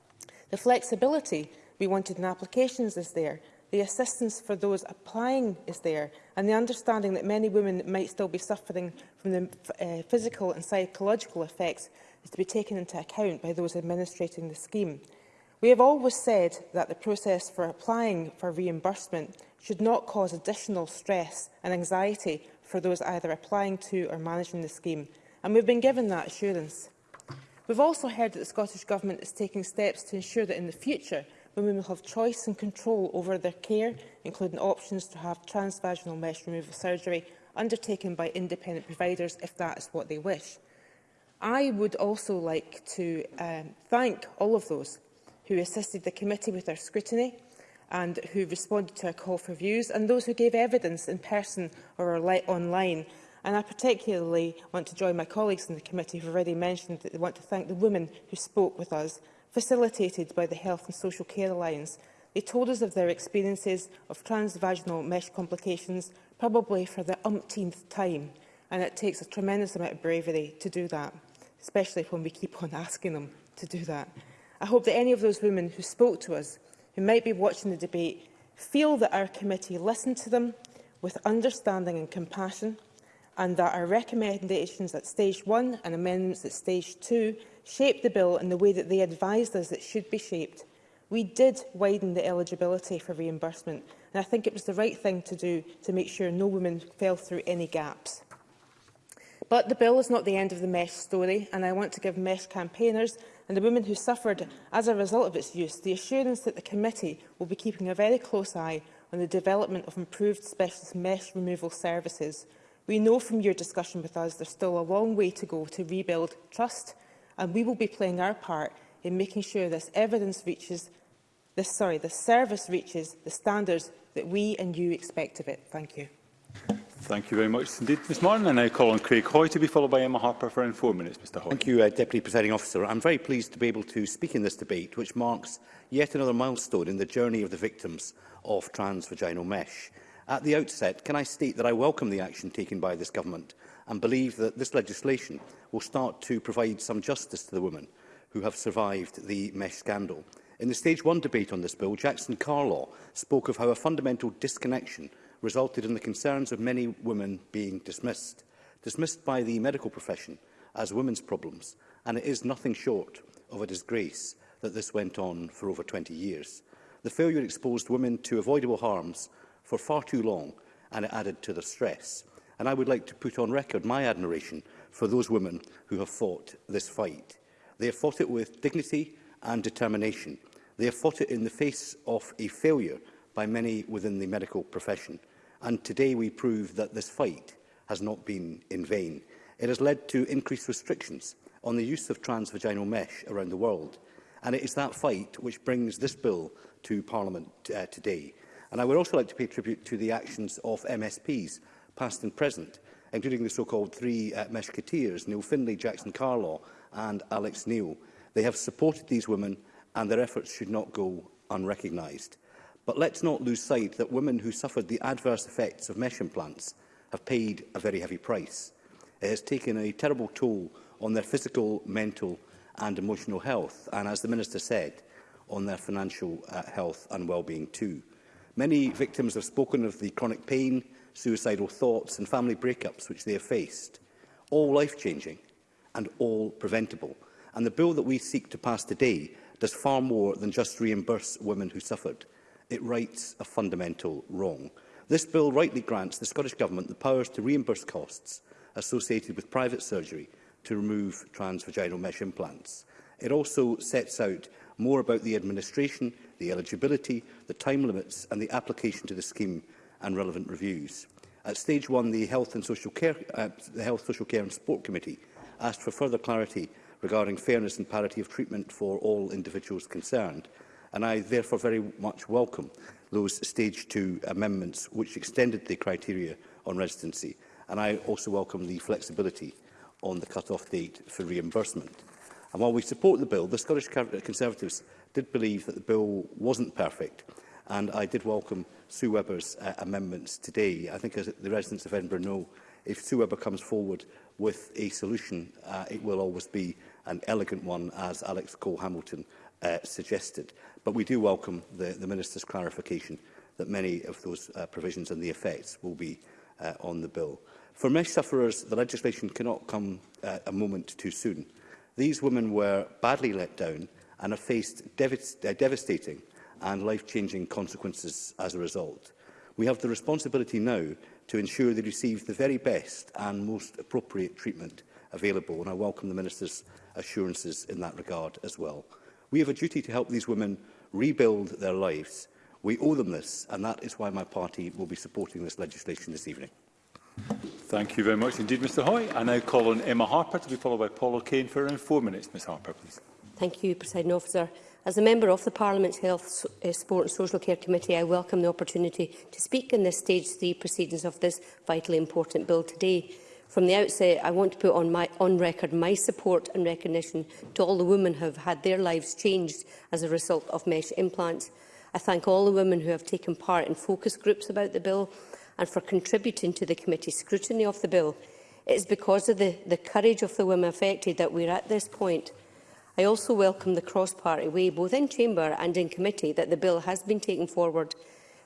The flexibility we wanted in applications is there, the assistance for those applying is there, and the understanding that many women might still be suffering from the uh, physical and psychological effects is to be taken into account by those administrating the scheme. We have always said that the process for applying for reimbursement should not cause additional stress and anxiety for those either applying to or managing the scheme, and we've been given that assurance. We've also heard that the Scottish Government is taking steps to ensure that in the future women will have choice and control over their care, including options to have transvaginal mesh removal surgery undertaken by independent providers if that is what they wish. I would also like to um, thank all of those who assisted the committee with their scrutiny and who responded to a call for views, and those who gave evidence in person or online. And I particularly want to join my colleagues in the committee who have already mentioned that they want to thank the women who spoke with us, facilitated by the Health and Social Care Alliance. They told us of their experiences of transvaginal mesh complications, probably for the umpteenth time, and it takes a tremendous amount of bravery to do that, especially when we keep on asking them to do that. I hope that any of those women who spoke to us, who might be watching the debate, feel that our committee listened to them with understanding and compassion, and that our recommendations at stage one and amendments at stage two shaped the bill in the way that they advised us it should be shaped. We did widen the eligibility for reimbursement, and I think it was the right thing to do to make sure no women fell through any gaps. But the bill is not the end of the mess story, and I want to give mess campaigners and the women who suffered as a result of its use the assurance that the committee will be keeping a very close eye on the development of improved specialist mess removal services. We know from your discussion with us there's still a long way to go to rebuild trust, and we will be playing our part in making sure this evidence reaches this sorry, the service reaches the standards that we and you expect of it. Thank you. Thank you very much indeed, Ms Martin. And I now call on Craig Hoy to be followed by Emma Harper for in four minutes, Mr Hoy. Thank you, uh, Deputy Presiding Officer. I'm very pleased to be able to speak in this debate, which marks yet another milestone in the journey of the victims of transvaginal mesh. At the outset, can I state that I welcome the action taken by this government and believe that this legislation will start to provide some justice to the women who have survived the mesh scandal. In the Stage 1 debate on this bill, Jackson Carlaw spoke of how a fundamental disconnection resulted in the concerns of many women being dismissed, dismissed by the medical profession as women's problems, and it is nothing short of a disgrace that this went on for over 20 years. The failure exposed women to avoidable harms for far too long, and it added to their stress. And I would like to put on record my admiration for those women who have fought this fight. They have fought it with dignity and determination. They have fought it in the face of a failure by many within the medical profession. And today we prove that this fight has not been in vain. It has led to increased restrictions on the use of transvaginal mesh around the world. And it is that fight which brings this bill to Parliament uh, today. And I would also like to pay tribute to the actions of MSPs, past and present, including the so-called three uh, meshketeers, Neil Finlay, Jackson Carlaw and Alex Neil. They have supported these women and their efforts should not go unrecognised. But let's not lose sight that women who suffered the adverse effects of mesh implants have paid a very heavy price. It has taken a terrible toll on their physical, mental and emotional health, and as the Minister said, on their financial uh, health and well-being too. Many victims have spoken of the chronic pain, suicidal thoughts and family breakups which they have faced, all life-changing and all preventable. And the bill that we seek to pass today does far more than just reimburse women who suffered. It rights a fundamental wrong. This bill rightly grants the Scottish Government the powers to reimburse costs associated with private surgery to remove transvaginal mesh implants. It also sets out more about the administration, the eligibility, the time limits and the application to the scheme and relevant reviews. At stage one, the Health, and Social Care, uh, the Health, Social Care and Sport Committee asked for further clarity regarding fairness and parity of treatment for all individuals concerned and I therefore very much welcome those Stage 2 amendments which extended the criteria on residency, and I also welcome the flexibility on the cut-off date for reimbursement. And while we support the bill, the Scottish uh, Conservatives did believe that the bill wasn't perfect, and I did welcome Sue Webber's uh, amendments today. I think as the residents of Edinburgh know, if Sue Webber comes forward with a solution, uh, it will always be an elegant one, as Alex Cole-Hamilton uh, suggested. But we do welcome the, the Minister's clarification that many of those uh, provisions and the effects will be uh, on the bill. For mesh sufferers, the legislation cannot come uh, a moment too soon. These women were badly let down and have faced dev uh, devastating and life-changing consequences as a result. We have the responsibility now to ensure they receive the very best and most appropriate treatment available, and I welcome the Minister's assurances in that regard as well. We have a duty to help these women rebuild their lives. We owe them this, and that is why my party will be supporting this legislation this evening. Thank you very much indeed, Mr Hoy. I now call on Emma Harper to be followed by Paul O'Kane for around four minutes. Ms Harper, please. Thank you, President Officer. As a member of the Parliament's Health, eh, Sport and Social Care Committee, I welcome the opportunity to speak in this Stage 3 proceedings of this vitally important bill today. From the outset, I want to put on, my, on record my support and recognition to all the women who have had their lives changed as a result of mesh implants. I thank all the women who have taken part in focus groups about the bill and for contributing to the committee's scrutiny of the bill. It is because of the, the courage of the women affected that we are at this point. I also welcome the cross-party way, both in Chamber and in committee, that the bill has been taken forward.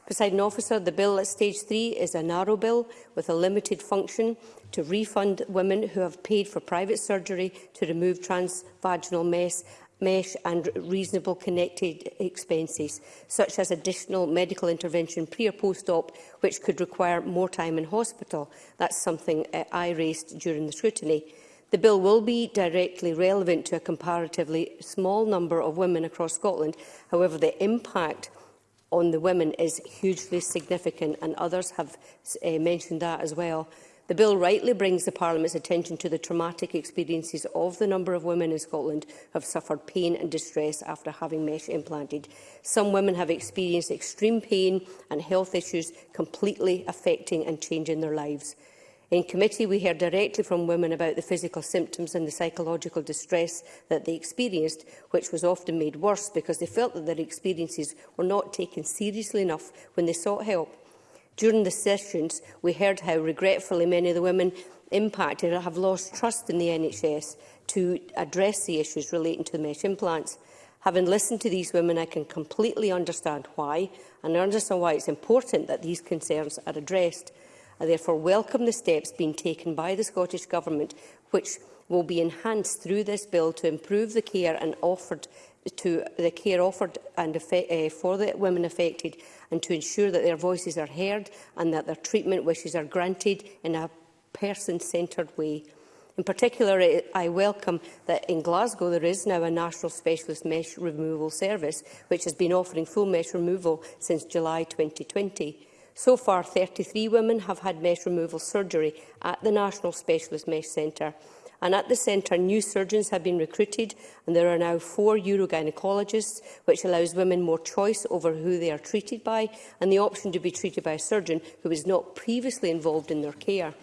Presiding officer, the bill at stage three is a narrow bill with a limited function to refund women who have paid for private surgery to remove transvaginal mesh mesh and reasonable connected expenses, such as additional medical intervention pre or post-op, which could require more time in hospital. That's something uh, I raised during the scrutiny. The bill will be directly relevant to a comparatively small number of women across Scotland. However, the impact on the women is hugely significant, and others have uh, mentioned that as well. The bill rightly brings the Parliament's attention to the traumatic experiences of the number of women in Scotland who have suffered pain and distress after having mesh implanted. Some women have experienced extreme pain and health issues completely affecting and changing their lives. In committee, we heard directly from women about the physical symptoms and the psychological distress that they experienced, which was often made worse because they felt that their experiences were not taken seriously enough when they sought help. During the sessions, we heard how regretfully many of the women impacted have lost trust in the NHS to address the issues relating to mesh implants. Having listened to these women, I can completely understand why, and I understand why it's important that these concerns are addressed. I therefore welcome the steps being taken by the Scottish Government, which will be enhanced through this bill to improve the care and offered to the care offered and uh, for the women affected and to ensure that their voices are heard and that their treatment wishes are granted in a person-centred way. In particular, eh, I welcome that in Glasgow there is now a National Specialist Mesh Removal Service, which has been offering full mesh removal since July 2020. So far, 33 women have had mesh removal surgery at the National Specialist Mesh Centre, And at the centre, new surgeons have been recruited, and there are now four urogynecologists, which allows women more choice over who they are treated by and the option to be treated by a surgeon who was not previously involved in their care.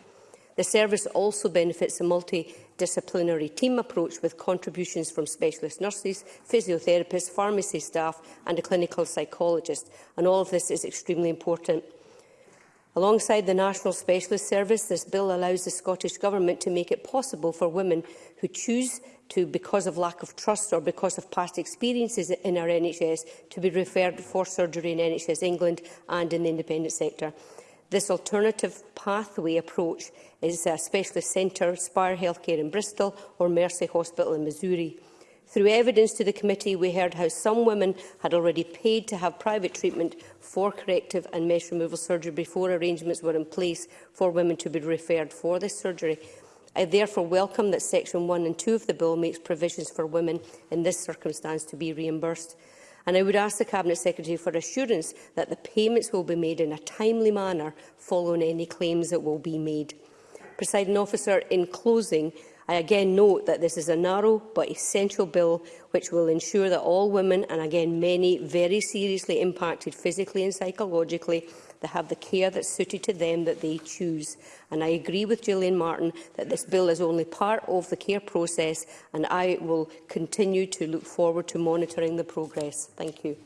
The service also benefits a multidisciplinary team approach with contributions from specialist nurses, physiotherapists, pharmacy staff and a clinical psychologist. And all of this is extremely important. Alongside the National Specialist Service, this bill allows the Scottish Government to make it possible for women who choose to because of lack of trust or because of past experiences in our NHS to be referred for surgery in NHS England and in the independent sector. This alternative pathway approach is a specialist centre, Spire Healthcare in Bristol or Mercy Hospital in Missouri. Through evidence to the committee, we heard how some women had already paid to have private treatment for corrective and mesh removal surgery before arrangements were in place for women to be referred for this surgery. I therefore welcome that Section 1 and 2 of the Bill makes provisions for women in this circumstance to be reimbursed. And I would ask the Cabinet Secretary for assurance that the payments will be made in a timely manner following any claims that will be made. Presiding officer, in closing, I again note that this is a narrow but essential bill which will ensure that all women, and again many very seriously impacted physically and psychologically, they have the care that's suited to them that they choose. And I agree with Gillian Martin that this bill is only part of the care process and I will continue to look forward to monitoring the progress. Thank you.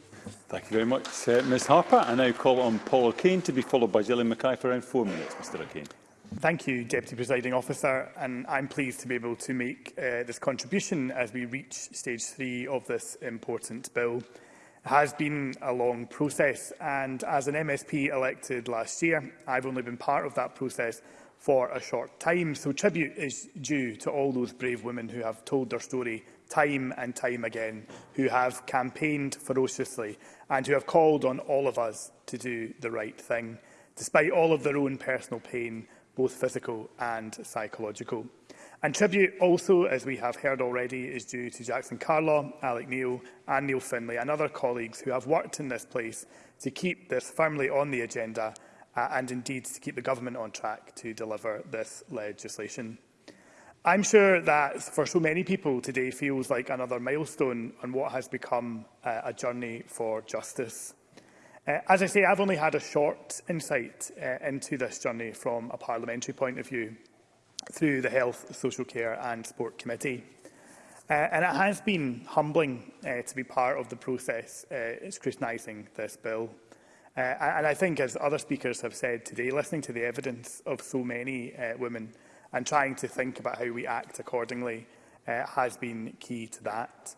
Thank you very much, uh, Ms Harper. I now call on Paul O'Kane to be followed by Gillian Mackay for around four minutes, Mr O'Kane. Thank you, Deputy Presiding Officer, and I'm pleased to be able to make uh, this contribution as we reach stage three of this important bill. It has been a long process, and as an MSP elected last year, I've only been part of that process for a short time, so tribute is due to all those brave women who have told their story time and time again, who have campaigned ferociously and who have called on all of us to do the right thing. Despite all of their own personal pain, both physical and psychological. And tribute also, as we have heard already, is due to Jackson Carlaw, Alec Neil and Neil Finlay and other colleagues who have worked in this place to keep this firmly on the agenda uh, and indeed to keep the government on track to deliver this legislation. I'm sure that for so many people today feels like another milestone on what has become uh, a journey for justice. Uh, as I say, I've only had a short insight uh, into this journey from a parliamentary point of view through the Health, Social Care and Sport Committee. Uh, and it has been humbling uh, to be part of the process uh, scrutinising this bill. Uh, and I think, as other speakers have said today, listening to the evidence of so many uh, women and trying to think about how we act accordingly uh, has been key to that.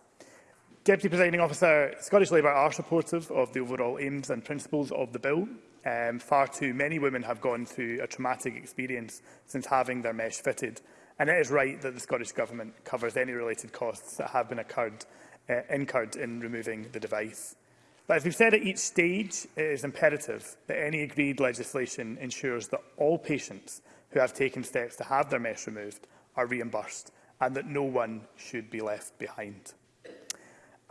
Deputy Presiding Officer, Scottish Labour are supportive of the overall aims and principles of the bill. Um, far too many women have gone through a traumatic experience since having their mesh fitted, and it is right that the Scottish Government covers any related costs that have been occurred, uh, incurred in removing the device. But as we've said at each stage, it is imperative that any agreed legislation ensures that all patients who have taken steps to have their mesh removed are reimbursed and that no one should be left behind.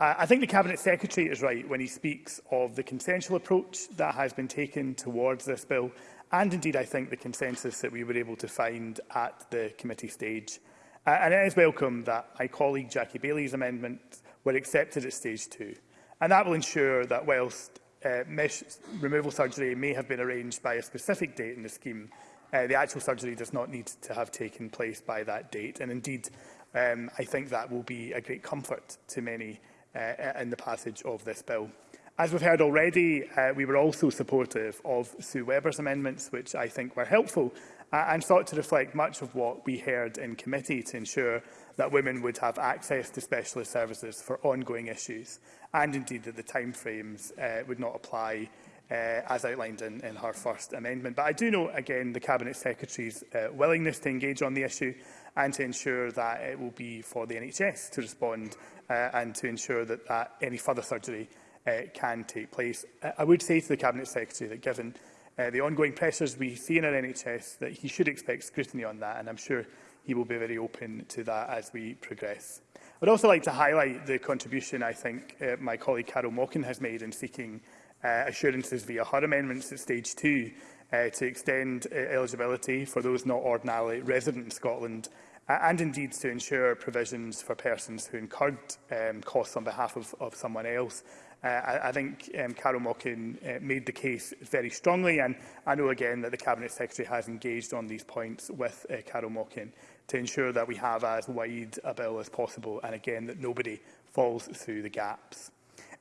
I think the Cabinet Secretary is right when he speaks of the consensual approach that has been taken towards this bill and indeed I think the consensus that we were able to find at the committee stage. Uh, and it is welcome that my colleague Jackie Bailey's amendments were accepted at stage two. And that will ensure that whilst uh, mesh removal surgery may have been arranged by a specific date in the scheme, uh, the actual surgery does not need to have taken place by that date. And indeed, um, I think that will be a great comfort to many Uh, uh, in the passage of this bill. As we've heard already, uh, we were also supportive of Sue Webber's amendments, which I think were helpful, uh, and sought to reflect much of what we heard in committee to ensure that women would have access to specialist services for ongoing issues, and indeed that the timeframes uh, would not apply uh, as outlined in, in her first amendment. But I do note again the Cabinet Secretary's uh, willingness to engage on the issue and to ensure that it will be for the NHS to respond uh, and to ensure that, that any further surgery uh, can take place. Uh, I would say to the Cabinet Secretary that given uh, the ongoing pressures we see in our NHS that he should expect scrutiny on that and I'm sure he will be very open to that as we progress. I'd also like to highlight the contribution I think uh, my colleague Carol Mockin has made in seeking uh, assurances via her amendments at stage two uh, to extend uh, eligibility for those not ordinarily resident in Scotland uh, and indeed to ensure provisions for persons who incurred um, costs on behalf of, of someone else. Uh, I, I think um, Carol Mockin uh, made the case very strongly and I know again that the Cabinet Secretary has engaged on these points with uh, Carol Mockin to ensure that we have as wide a bill as possible and again that nobody falls through the gaps.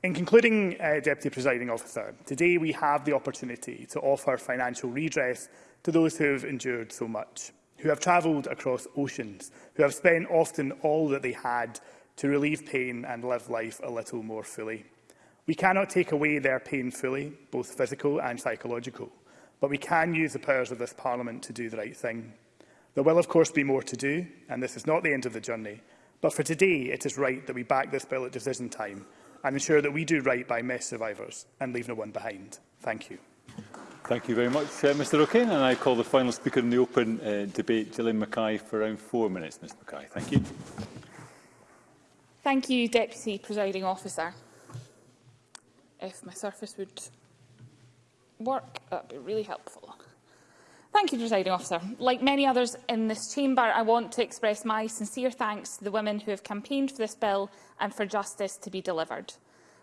In concluding, uh, Deputy Presiding Officer, today we have the opportunity to offer financial redress to those who have endured so much, who have travelled across oceans, who have spent often all that they had to relieve pain and live life a little more fully. We cannot take away their pain fully, both physical and psychological, but we can use the powers of this Parliament to do the right thing. There will, of course, be more to do, and this is not the end of the journey, but for today, it is right that we back this bill at decision time and ensure that we do right by mess survivors and leave no one behind. Thank you. Thank you very much, uh, Mr O'Kane. And I call the final speaker in the open uh, debate, Gillian Mackay, for around four minutes. Mr Mackay, thank you. Thank you, Deputy Presiding Officer. If my surface would work, that would be really helpful. Thank you, Presiding Officer. Like many others in this chamber, I want to express my sincere thanks to the women who have campaigned for this bill and for justice to be delivered.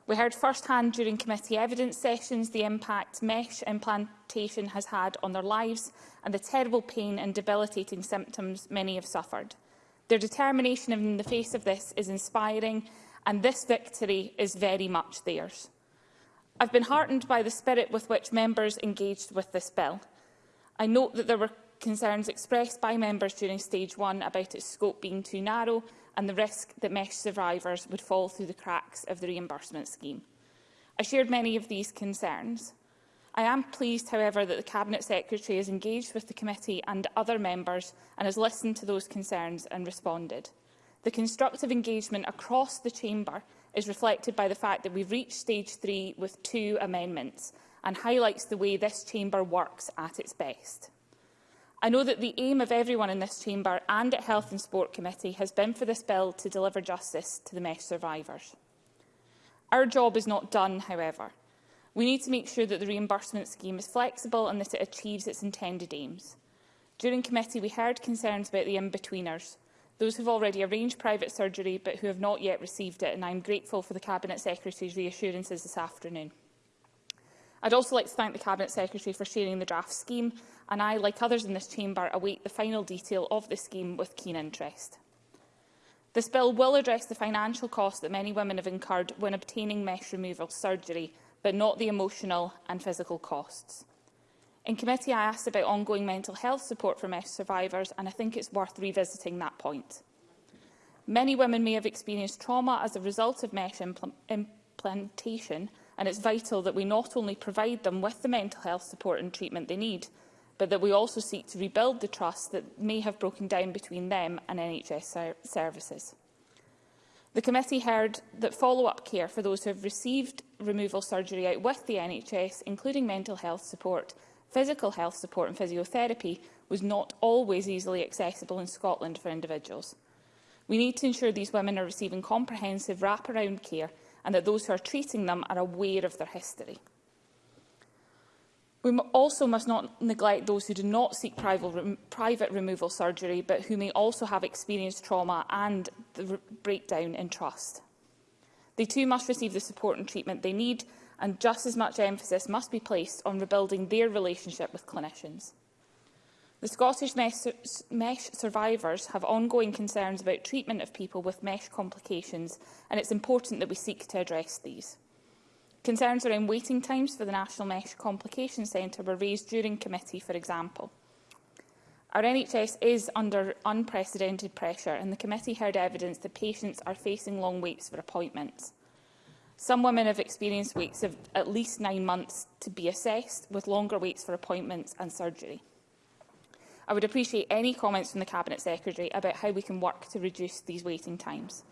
We heard firsthand during committee evidence sessions the impact mesh implantation has had on their lives and the terrible pain and debilitating symptoms many have suffered. Their determination in the face of this is inspiring and this victory is very much theirs. I've been heartened by the spirit with which members engaged with this bill. I note that there were concerns expressed by members during stage one about its scope being too narrow and the risk that mesh survivors would fall through the cracks of the reimbursement scheme. I shared many of these concerns. I am pleased, however, that the Cabinet Secretary has engaged with the committee and other members and has listened to those concerns and responded. The constructive engagement across the chamber is reflected by the fact that we've reached stage three with two amendments and highlights the way this chamber works at its best. I know that the aim of everyone in this chamber and at Health and Sport Committee has been for this bill to deliver justice to the MESH survivors. Our job is not done, however. We need to make sure that the reimbursement scheme is flexible and that it achieves its intended aims. During committee, we heard concerns about the in-betweeners, those who have already arranged private surgery but who have not yet received it, and I am grateful for the Cabinet Secretary's reassurances this afternoon. I'd also like to thank the Cabinet Secretary for sharing the draft scheme, and I, like others in this chamber, await the final detail of the scheme with keen interest. This bill will address the financial costs that many women have incurred when obtaining mesh removal surgery, but not the emotional and physical costs. In committee, I asked about ongoing mental health support for mesh survivors, and I think it's worth revisiting that point. Many women may have experienced trauma as a result of mesh impl implantation, and it's vital that we not only provide them with the mental health support and treatment they need, but that we also seek to rebuild the trust that may have broken down between them and NHS ser services. The committee heard that follow-up care for those who have received removal surgery out with the NHS, including mental health support, physical health support and physiotherapy, was not always easily accessible in Scotland for individuals. We need to ensure these women are receiving comprehensive wraparound care and that those who are treating them are aware of their history. We also must not neglect those who do not seek private removal surgery, but who may also have experienced trauma and the breakdown in trust. They too must receive the support and treatment they need, and just as much emphasis must be placed on rebuilding their relationship with clinicians. The Scottish mesh, survivors have ongoing concerns about treatment of people with mesh complications and it's important that we seek to address these. Concerns around waiting times for the National Mesh Complication Centre were raised during committee, for example. Our NHS is under unprecedented pressure and the committee heard evidence that patients are facing long waits for appointments. Some women have experienced waits of at least nine months to be assessed, with longer waits for appointments and surgery. I would appreciate any comments from the Cabinet Secretary about how we can work to reduce these waiting times.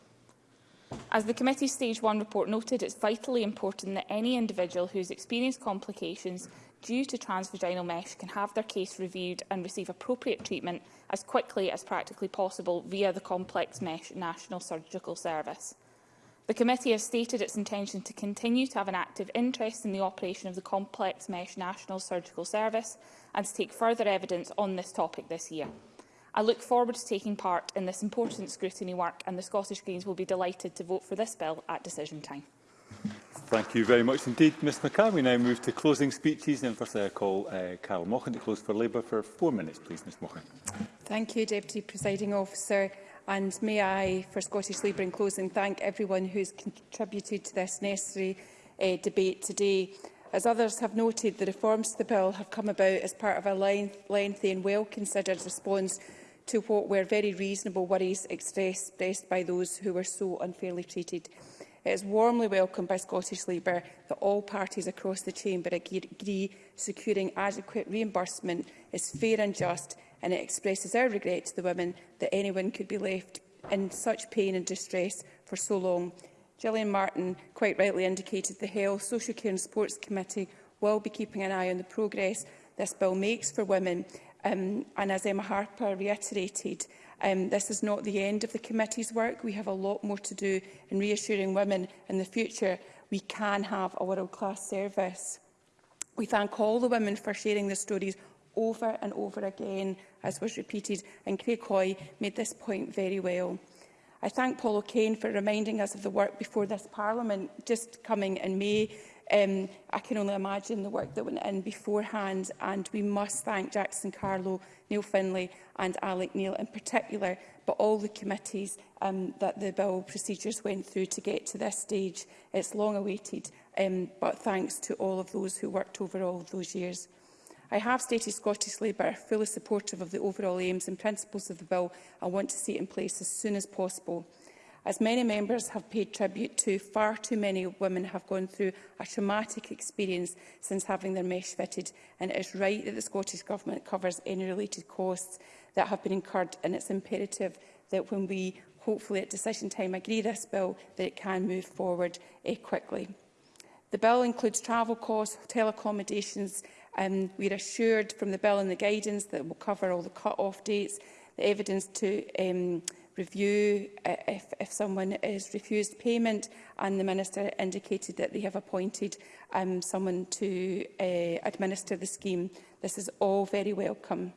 As the committee's Stage 1 report noted, it's vitally important that any individual who has experienced complications due to transvaginal mesh can have their case reviewed and receive appropriate treatment as quickly as practically possible via the complex mesh national surgical service. The committee has stated its intention to continue to have an active interest in the operation of the complex mesh national surgical service and to take further evidence on this topic this year. I look forward to taking part in this important scrutiny work and the Scottish Greens will be delighted to vote for this bill at decision time. Thank you very much indeed, Ms McCann. We now move to closing speeches and first I uh, call uh, Carol Mochan to close for Labour for four minutes, please, Ms Mochan. Thank you, Deputy Presiding Officer. And may I, for Scottish Labour in closing, thank everyone who has contributed to this necessary uh, debate today. As others have noted, the reforms to the bill have come about as part of a lengthy and well-considered response to what were very reasonable worries expressed by those who were so unfairly treated. It is warmly welcomed by Scottish Labour that all parties across the chamber agree securing adequate reimbursement is fair and just and it expresses our regret to the women that anyone could be left in such pain and distress for so long. Gillian Martin quite rightly indicated the Health, Social Care and Sports Committee will be keeping an eye on the progress this bill makes for women. Um, and as Emma Harper reiterated, um, this is not the end of the committee's work. We have a lot more to do in reassuring women in the future we can have a world-class service. We thank all the women for sharing their stories over and over again, as was repeated, and Craig made this point very well. I thank Paul O'Kane for reminding us of the work before this Parliament, just coming in May. Um, I can only imagine the work that went in beforehand, and we must thank Jackson Carlo, Neil Finlay and Alec Neil in particular, but all the committees um, that the bill procedures went through to get to this stage. It's long awaited, um, but thanks to all of those who worked over all those years. I have stated Scottish Labour are fully supportive of the overall aims and principles of the bill and want to see it in place as soon as possible. As many members have paid tribute to, far too many women have gone through a traumatic experience since having their mesh fitted, and it is right that the Scottish Government covers any related costs that have been incurred, and it's imperative that when we, hopefully at decision time, agree this bill, that it can move forward eh, quickly. The bill includes travel costs, hotel accommodations, Um, we're assured from the bill and the guidance that will cover all the cut-off dates, the evidence to um, review uh, if, if someone is refused payment and the Minister indicated that they have appointed um, someone to uh, administer the scheme. This is all very welcome.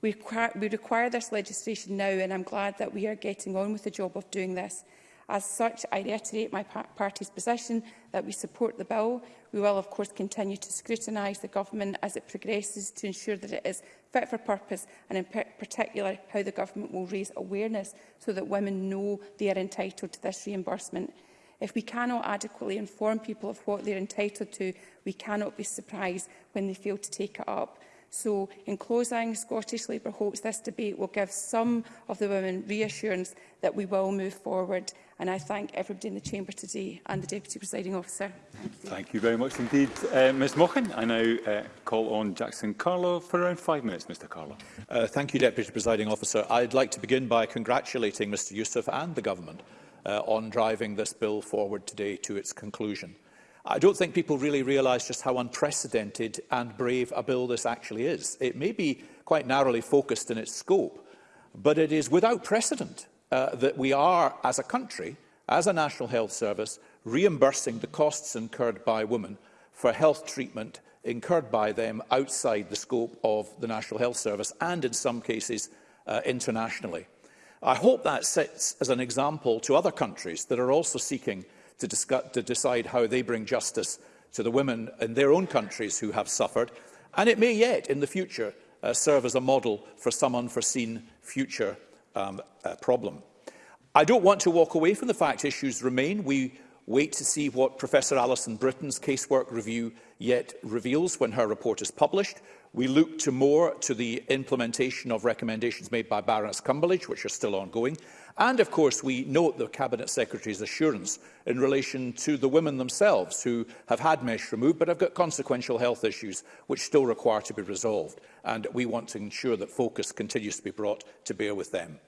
We require, we require this legislation now and I'm glad that we are getting on with the job of doing this. As such, I reiterate my party's position that we support the bill. We will, of course, continue to scrutinise the Government as it progresses to ensure that it is fit for purpose and, in particular, how the Government will raise awareness so that women know they are entitled to this reimbursement. If we cannot adequately inform people of what they are entitled to, we cannot be surprised when they fail to take it up. So, in closing, Scottish Labour hopes this debate will give some of the women reassurance that we will move forward. And I thank everybody in the Chamber today and the Deputy Presiding Officer. Thank you, thank you very much indeed, uh, Ms Mochan. I now uh, call on Jackson Carlo for around five minutes, Mr Carlo. Uh, thank you, Deputy Presiding Officer. I'd like to begin by congratulating Mr Youssef and the Government uh, on driving this bill forward today to its conclusion. I don't think people really realise just how unprecedented and brave a bill this actually is. It may be quite narrowly focused in its scope, but it is without precedent uh, that we are, as a country, as a National Health Service, reimbursing the costs incurred by women for health treatment incurred by them outside the scope of the National Health Service and, in some cases, uh, internationally. I hope that sets as an example to other countries that are also seeking to, discuss, to decide how they bring justice to the women in their own countries who have suffered. And it may yet, in the future, uh, serve as a model for some unforeseen future um, uh, problem. I don't want to walk away from the fact issues remain. We wait to see what Professor Alison Britton's casework review yet reveals when her report is published. We look to more to the implementation of recommendations made by Baroness Cumberledge, which are still ongoing, And of course, we note the Cabinet Secretary's assurance in relation to the women themselves who have had mesh removed but have got consequential health issues which still require to be resolved. And we want to ensure that focus continues to be brought to bear with them.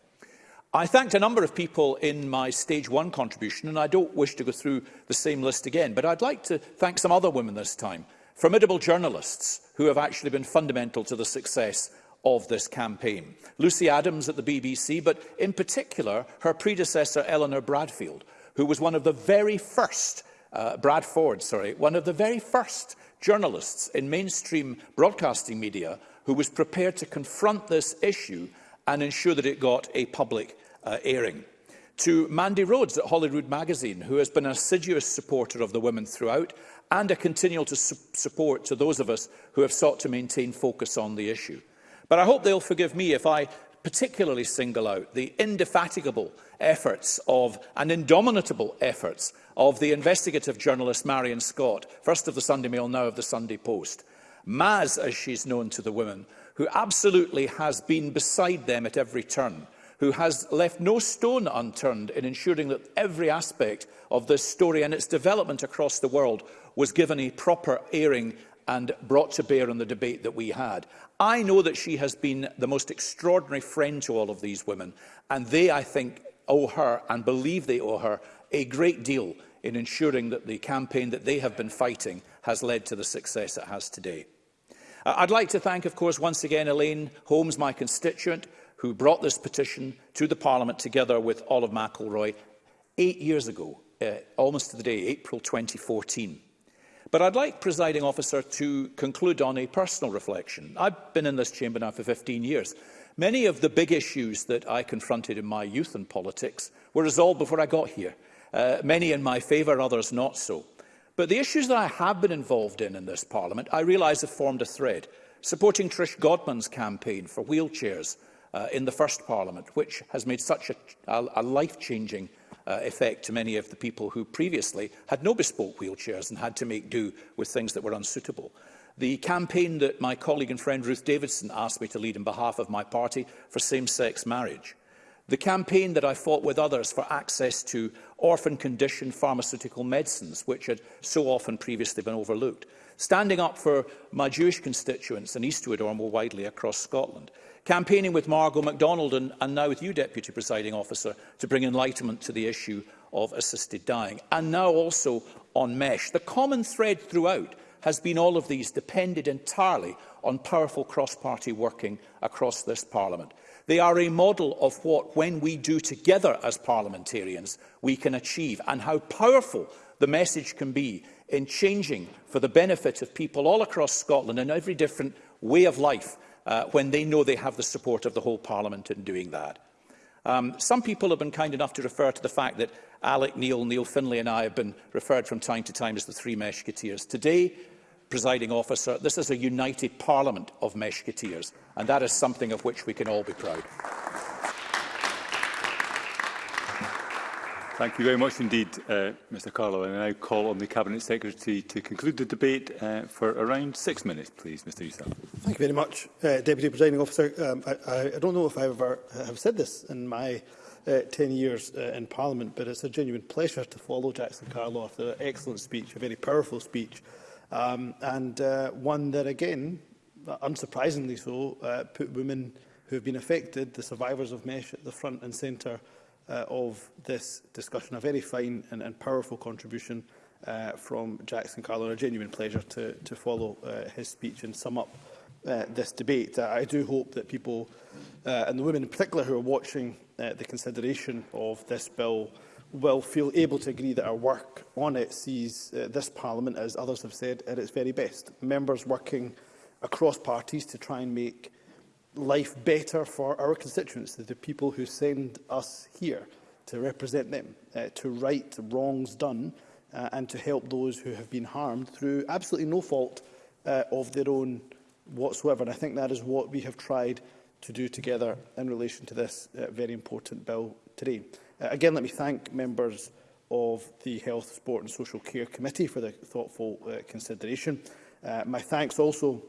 I thanked a number of people in my stage one contribution, and I don't wish to go through the same list again, but I'd like to thank some other women this time, formidable journalists who have actually been fundamental to the success of this campaign. Lucy Adams at the BBC, but in particular her predecessor Eleanor Bradfield, who was one of the very first, uh, Brad Ford, sorry, one of the very first journalists in mainstream broadcasting media who was prepared to confront this issue and ensure that it got a public uh, airing. To Mandy Rhodes at Holyrood Magazine, who has been an assiduous supporter of the women throughout and a continual to su support to those of us who have sought to maintain focus on the issue. But I hope they'll forgive me if I particularly single out the indefatigable efforts of and indomitable efforts of the investigative journalist Marion Scott, first of the Sunday Mail, now of the Sunday Post. Maz, as she's known to the women, who absolutely has been beside them at every turn, who has left no stone unturned in ensuring that every aspect of this story and its development across the world was given a proper airing and brought to bear on the debate that we had. I know that she has been the most extraordinary friend to all of these women, and they, I think, owe her and believe they owe her a great deal in ensuring that the campaign that they have been fighting has led to the success it has today. I'd like to thank, of course, once again, Elaine Holmes, my constituent, who brought this petition to the Parliament together with Olive McElroy eight years ago, uh, almost to the day, April 2014. But I'd like, presiding officer, to conclude on a personal reflection. I've been in this chamber now for 15 years. Many of the big issues that I confronted in my youth and politics were resolved before I got here. Uh, many in my favour, others not so. But the issues that I have been involved in in this Parliament, I realise have formed a thread. Supporting Trish Godman's campaign for wheelchairs uh, in the first Parliament, which has made such a, a, a life-changing uh, effect to many of the people who previously had no bespoke wheelchairs and had to make do with things that were unsuitable. The campaign that my colleague and friend Ruth Davidson asked me to lead on behalf of my party for same-sex marriage. The campaign that I fought with others for access to orphan condition pharmaceutical medicines, which had so often previously been overlooked. Standing up for my Jewish constituents in Eastwood or more widely across Scotland campaigning with Margot MacDonald and, and now with you, Deputy Presiding Officer, to bring enlightenment to the issue of assisted dying, and now also on MESH. The common thread throughout has been all of these depended entirely on powerful cross-party working across this Parliament. They are a model of what, when we do together as parliamentarians, we can achieve and how powerful the message can be in changing for the benefit of people all across Scotland in every different way of life uh, when they know they have the support of the whole Parliament in doing that. Um, some people have been kind enough to refer to the fact that Alec Neil, Neil Finlay and I have been referred from time to time as the three Meshketeers. Today, presiding officer, this is a united parliament of Meshketeers, and that is something of which we can all be proud. Thank you very much indeed, uh, Mr Carlo. I now call on the Cabinet Secretary to conclude the debate uh, for around six minutes, please, Mr Yusuf. Thank you very much, uh, Deputy Presiding Officer. Um, I, I don't know if I ever have said this in my uh, 10 years uh, in Parliament, but it's a genuine pleasure to follow Jackson Carlo after an excellent speech, a very powerful speech, um, and uh, one that, again, unsurprisingly so, uh, put women who have been affected, the survivors of MESH, at the front and centre uh, of this discussion. A very fine and, and powerful contribution uh, from Jackson Carlo. A genuine pleasure to, to follow uh, his speech and sum up uh, this debate. Uh, I do hope that people, uh, and the women in particular who are watching uh, the consideration of this bill, will feel able to agree that our work on it sees uh, this Parliament, as others have said, at its very best. Members working across parties to try and make life better for our constituents, the people who send us here to represent them, uh, to right wrongs done uh, and to help those who have been harmed through absolutely no fault uh, of their own whatsoever. And I think that is what we have tried to do together in relation to this uh, very important bill today. Uh, again, let me thank members of the Health, Sport and Social Care Committee for the thoughtful uh, consideration. Uh, my thanks also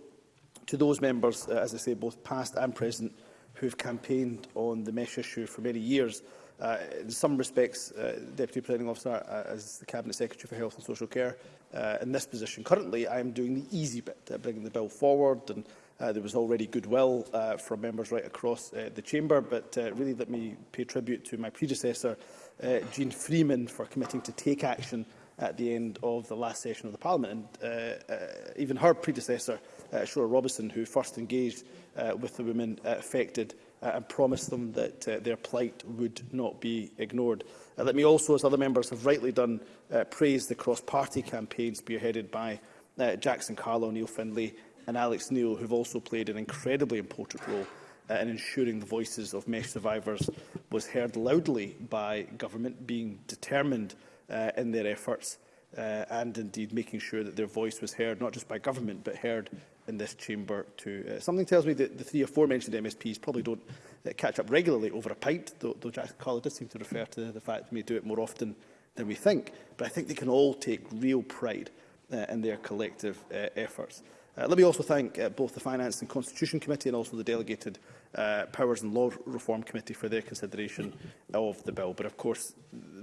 to those members, uh, as I say, both past and present, who have campaigned on the mesh issue for many years. Uh, in some respects, uh, Deputy Planning Officer, uh, as the Cabinet Secretary for Health and Social Care, uh, in this position currently, I am doing the easy bit, uh, bringing the bill forward, and uh, there was already goodwill uh, from members right across uh, the chamber. But uh, really, let me pay tribute to my predecessor, uh, Jean Freeman, for committing to take action at the end of the last session of the Parliament. And uh, uh, even her predecessor uh, Shora Robertson, who first engaged uh, with the women uh, affected uh, and promised them that uh, their plight would not be ignored. Uh, let me also, as other members have rightly done, uh, praise the cross-party campaign spearheaded by uh, Jackson Carlo, Neil Findlay and Alex Neil, who have also played an incredibly important role uh, in ensuring the voices of MESH survivors was heard loudly by government, being determined uh, in their efforts uh, and indeed making sure that their voice was heard, not just by government, but heard in this chamber to. Uh, something tells me that the three mentioned MSPs probably don't uh, catch up regularly over a pint, though, though Jack Colley does seem to refer to the fact we may do it more often than we think. But I think they can all take real pride uh, in their collective uh, efforts. Uh, let me also thank uh, both the Finance and Constitution Committee and also the Delegated uh, Powers and Law Reform Committee for their consideration of the bill. But of course,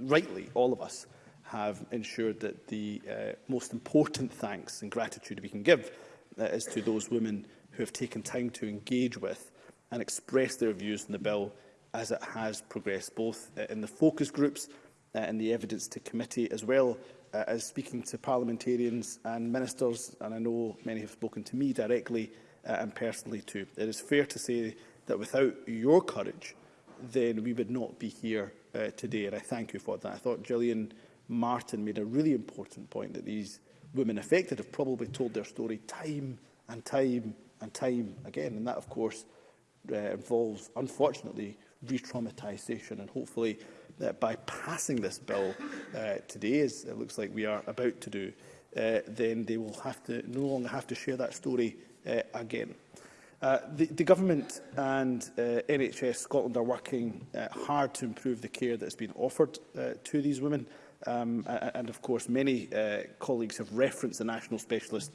rightly, all of us have ensured that the uh, most important thanks and gratitude we can give that is to those women who have taken time to engage with and express their views on the bill as it has progressed, both uh, in the focus groups and uh, the evidence to committee, as well uh, as speaking to parliamentarians and ministers, and I know many have spoken to me directly and personally too. It is fair to say that without your courage, then we would not be here uh, today, and I thank you for that. I thought Gillian Martin made a really important point that these women affected have probably told their story time and time and time again. And that, of course, uh, involves, unfortunately, re-traumatisation. And hopefully, uh, by passing this bill uh, today, as it looks like we are about to do, uh, then they will have to no longer have to share that story uh, again. Uh, the, the Government and uh, NHS Scotland are working uh, hard to improve the care that has been offered uh, to these women. Um, and of course, many uh, colleagues have referenced the National Specialist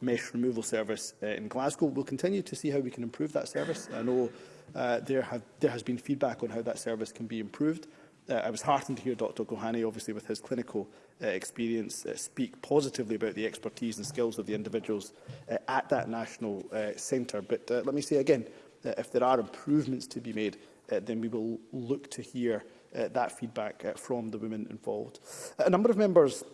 Mesh Removal Service uh, in Glasgow. We'll continue to see how we can improve that service. I know uh, there, have, there has been feedback on how that service can be improved. Uh, I was heartened to hear Dr Gohani, obviously with his clinical uh, experience, uh, speak positively about the expertise and skills of the individuals uh, at that national uh, centre. But uh, let me say again, uh, if there are improvements to be made, uh, then we will look to hear uh, that feedback uh, from the women involved. A number of members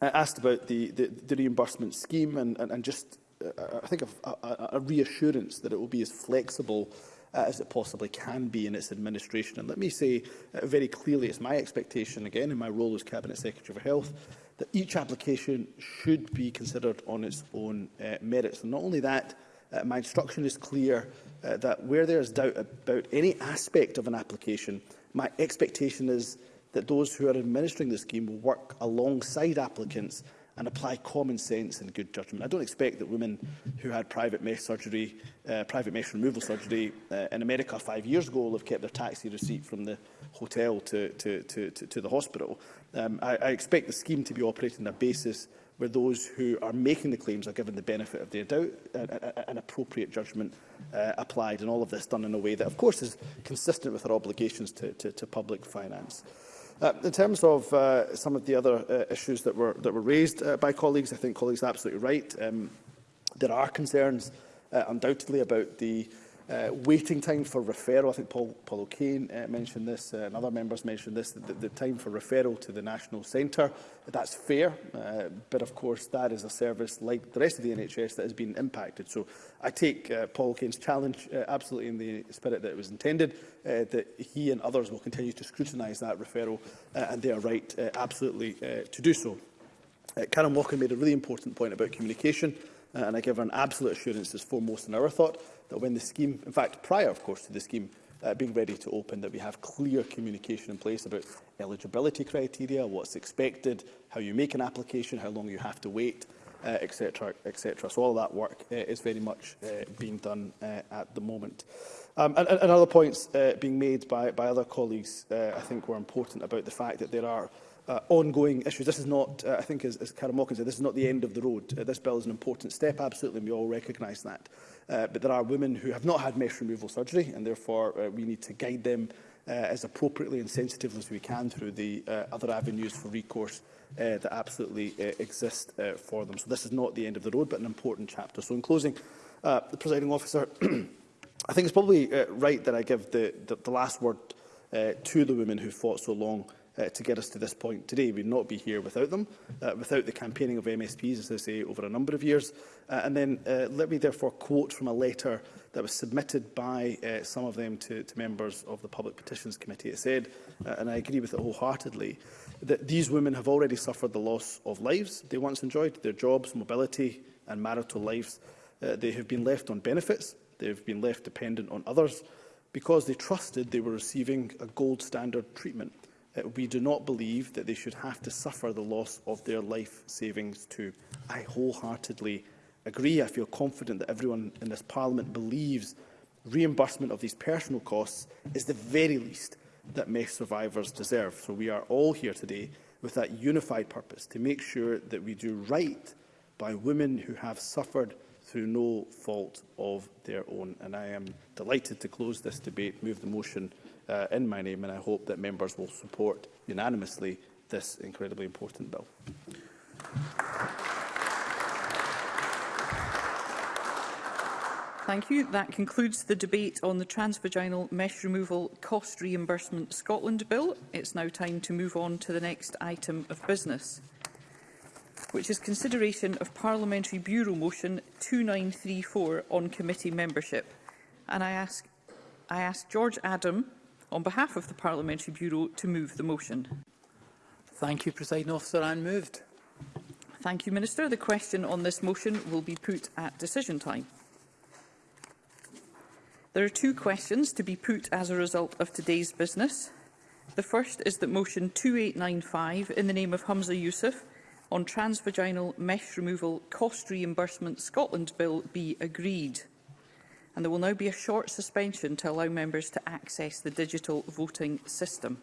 uh, asked about the, the, the reimbursement scheme and, and, and just, uh, I think, a, a, a reassurance that it will be as flexible uh, as it possibly can be in its administration. And let me say uh, very clearly, it's my expectation, again, in my role as Cabinet Secretary for Health, that each application should be considered on its own uh, merits. And not only that, uh, my instruction is clear uh, that where there is doubt about any aspect of an application, uh, My expectation is that those who are administering the scheme will work alongside applicants and apply common sense and good judgment. I don't expect that women who had private mesh surgery, uh, private mesh removal surgery uh, in America five years ago will have kept their taxi receipt from the hotel to, to, to, to, to the hospital. Um, I, I expect the scheme to be operating on a basis where those who are making the claims are given the benefit of their doubt and an appropriate judgment uh, applied, and all of this done in a way that, of course, is consistent with our obligations to, to, to public finance. Uh, in terms of uh, some of the other uh, issues that were, that were raised uh, by colleagues, I think colleagues are absolutely right. Um, there are concerns, uh, undoubtedly, about the uh, uh, waiting time for referral. I think Paul, Paul O'Kane uh, mentioned this uh, and other members mentioned this, the, the time for referral to the National Centre. That's fair, uh, but of course that is a service like the rest of the NHS that has been impacted. So I take uh, Paul O'Kane's challenge uh, absolutely in the spirit that it was intended, uh, that he and others will continue to scrutinise that referral uh, and they are right uh, absolutely uh, to do so. Uh, Karen Walker made a really important point about communication. Uh, Uh, and I give her an absolute assurance is foremost in our thought that when the scheme, in fact prior of course to the scheme uh, being ready to open, that we have clear communication in place about eligibility criteria, what's expected, how you make an application, how long you have to wait, etc. Uh, etc. Et so all of that work uh, is very much uh, being done uh, at the moment. Um, and, and other points uh, being made by, by other colleagues, uh, I think, were important about the fact that there are uh, ongoing issues. This is not, uh, I think, as, as Karen Mockin said, this is not the end of the road. Uh, this bill is an important step, absolutely, and we all recognise that. Uh, but there are women who have not had mesh removal surgery, and therefore uh, we need to guide them uh, as appropriately and sensitively as we can through the uh, other avenues for recourse uh, that absolutely uh, exist uh, for them. So this is not the end of the road, but an important chapter. So in closing, uh, the presiding officer I think it's probably uh, right that I give the, the, the last word uh, to the women who fought so long uh, to get us to this point today. We'd not be here without them, uh, without the campaigning of MSPs, as I say, over a number of years. Uh, and then uh, let me therefore quote from a letter that was submitted by uh, some of them to, to members of the Public Petitions Committee. It said, uh, and I agree with it wholeheartedly, that these women have already suffered the loss of lives they once enjoyed, their jobs, mobility and marital lives. Uh, they have been left on benefits They have been left dependent on others because they trusted they were receiving a gold standard treatment. Uh, we do not believe that they should have to suffer the loss of their life savings too. I wholeheartedly agree. I feel confident that everyone in this Parliament believes reimbursement of these personal costs is the very least that meth survivors deserve. So we are all here today with that unified purpose to make sure that we do right by women who have suffered through no fault of their own. And I am delighted to close this debate, move the motion uh, in my name, and I hope that members will support unanimously this incredibly important bill. Thank you. That concludes the debate on the Transvaginal Mesh Removal Cost Reimbursement Scotland Bill. It's now time to move on to the next item of business which is consideration of Parliamentary Bureau Motion 2934 on committee membership. And I ask, I ask George Adam, on behalf of the Parliamentary Bureau, to move the motion. Thank you, Presiding Officer. And moved. Thank you, Minister. The question on this motion will be put at decision time. There are two questions to be put as a result of today's business. The first is that motion 2895 in the name of Humza Yousaf on transvaginal mesh removal cost reimbursement Scotland Bill be agreed. And there will now be a short suspension to allow members to access the digital voting system.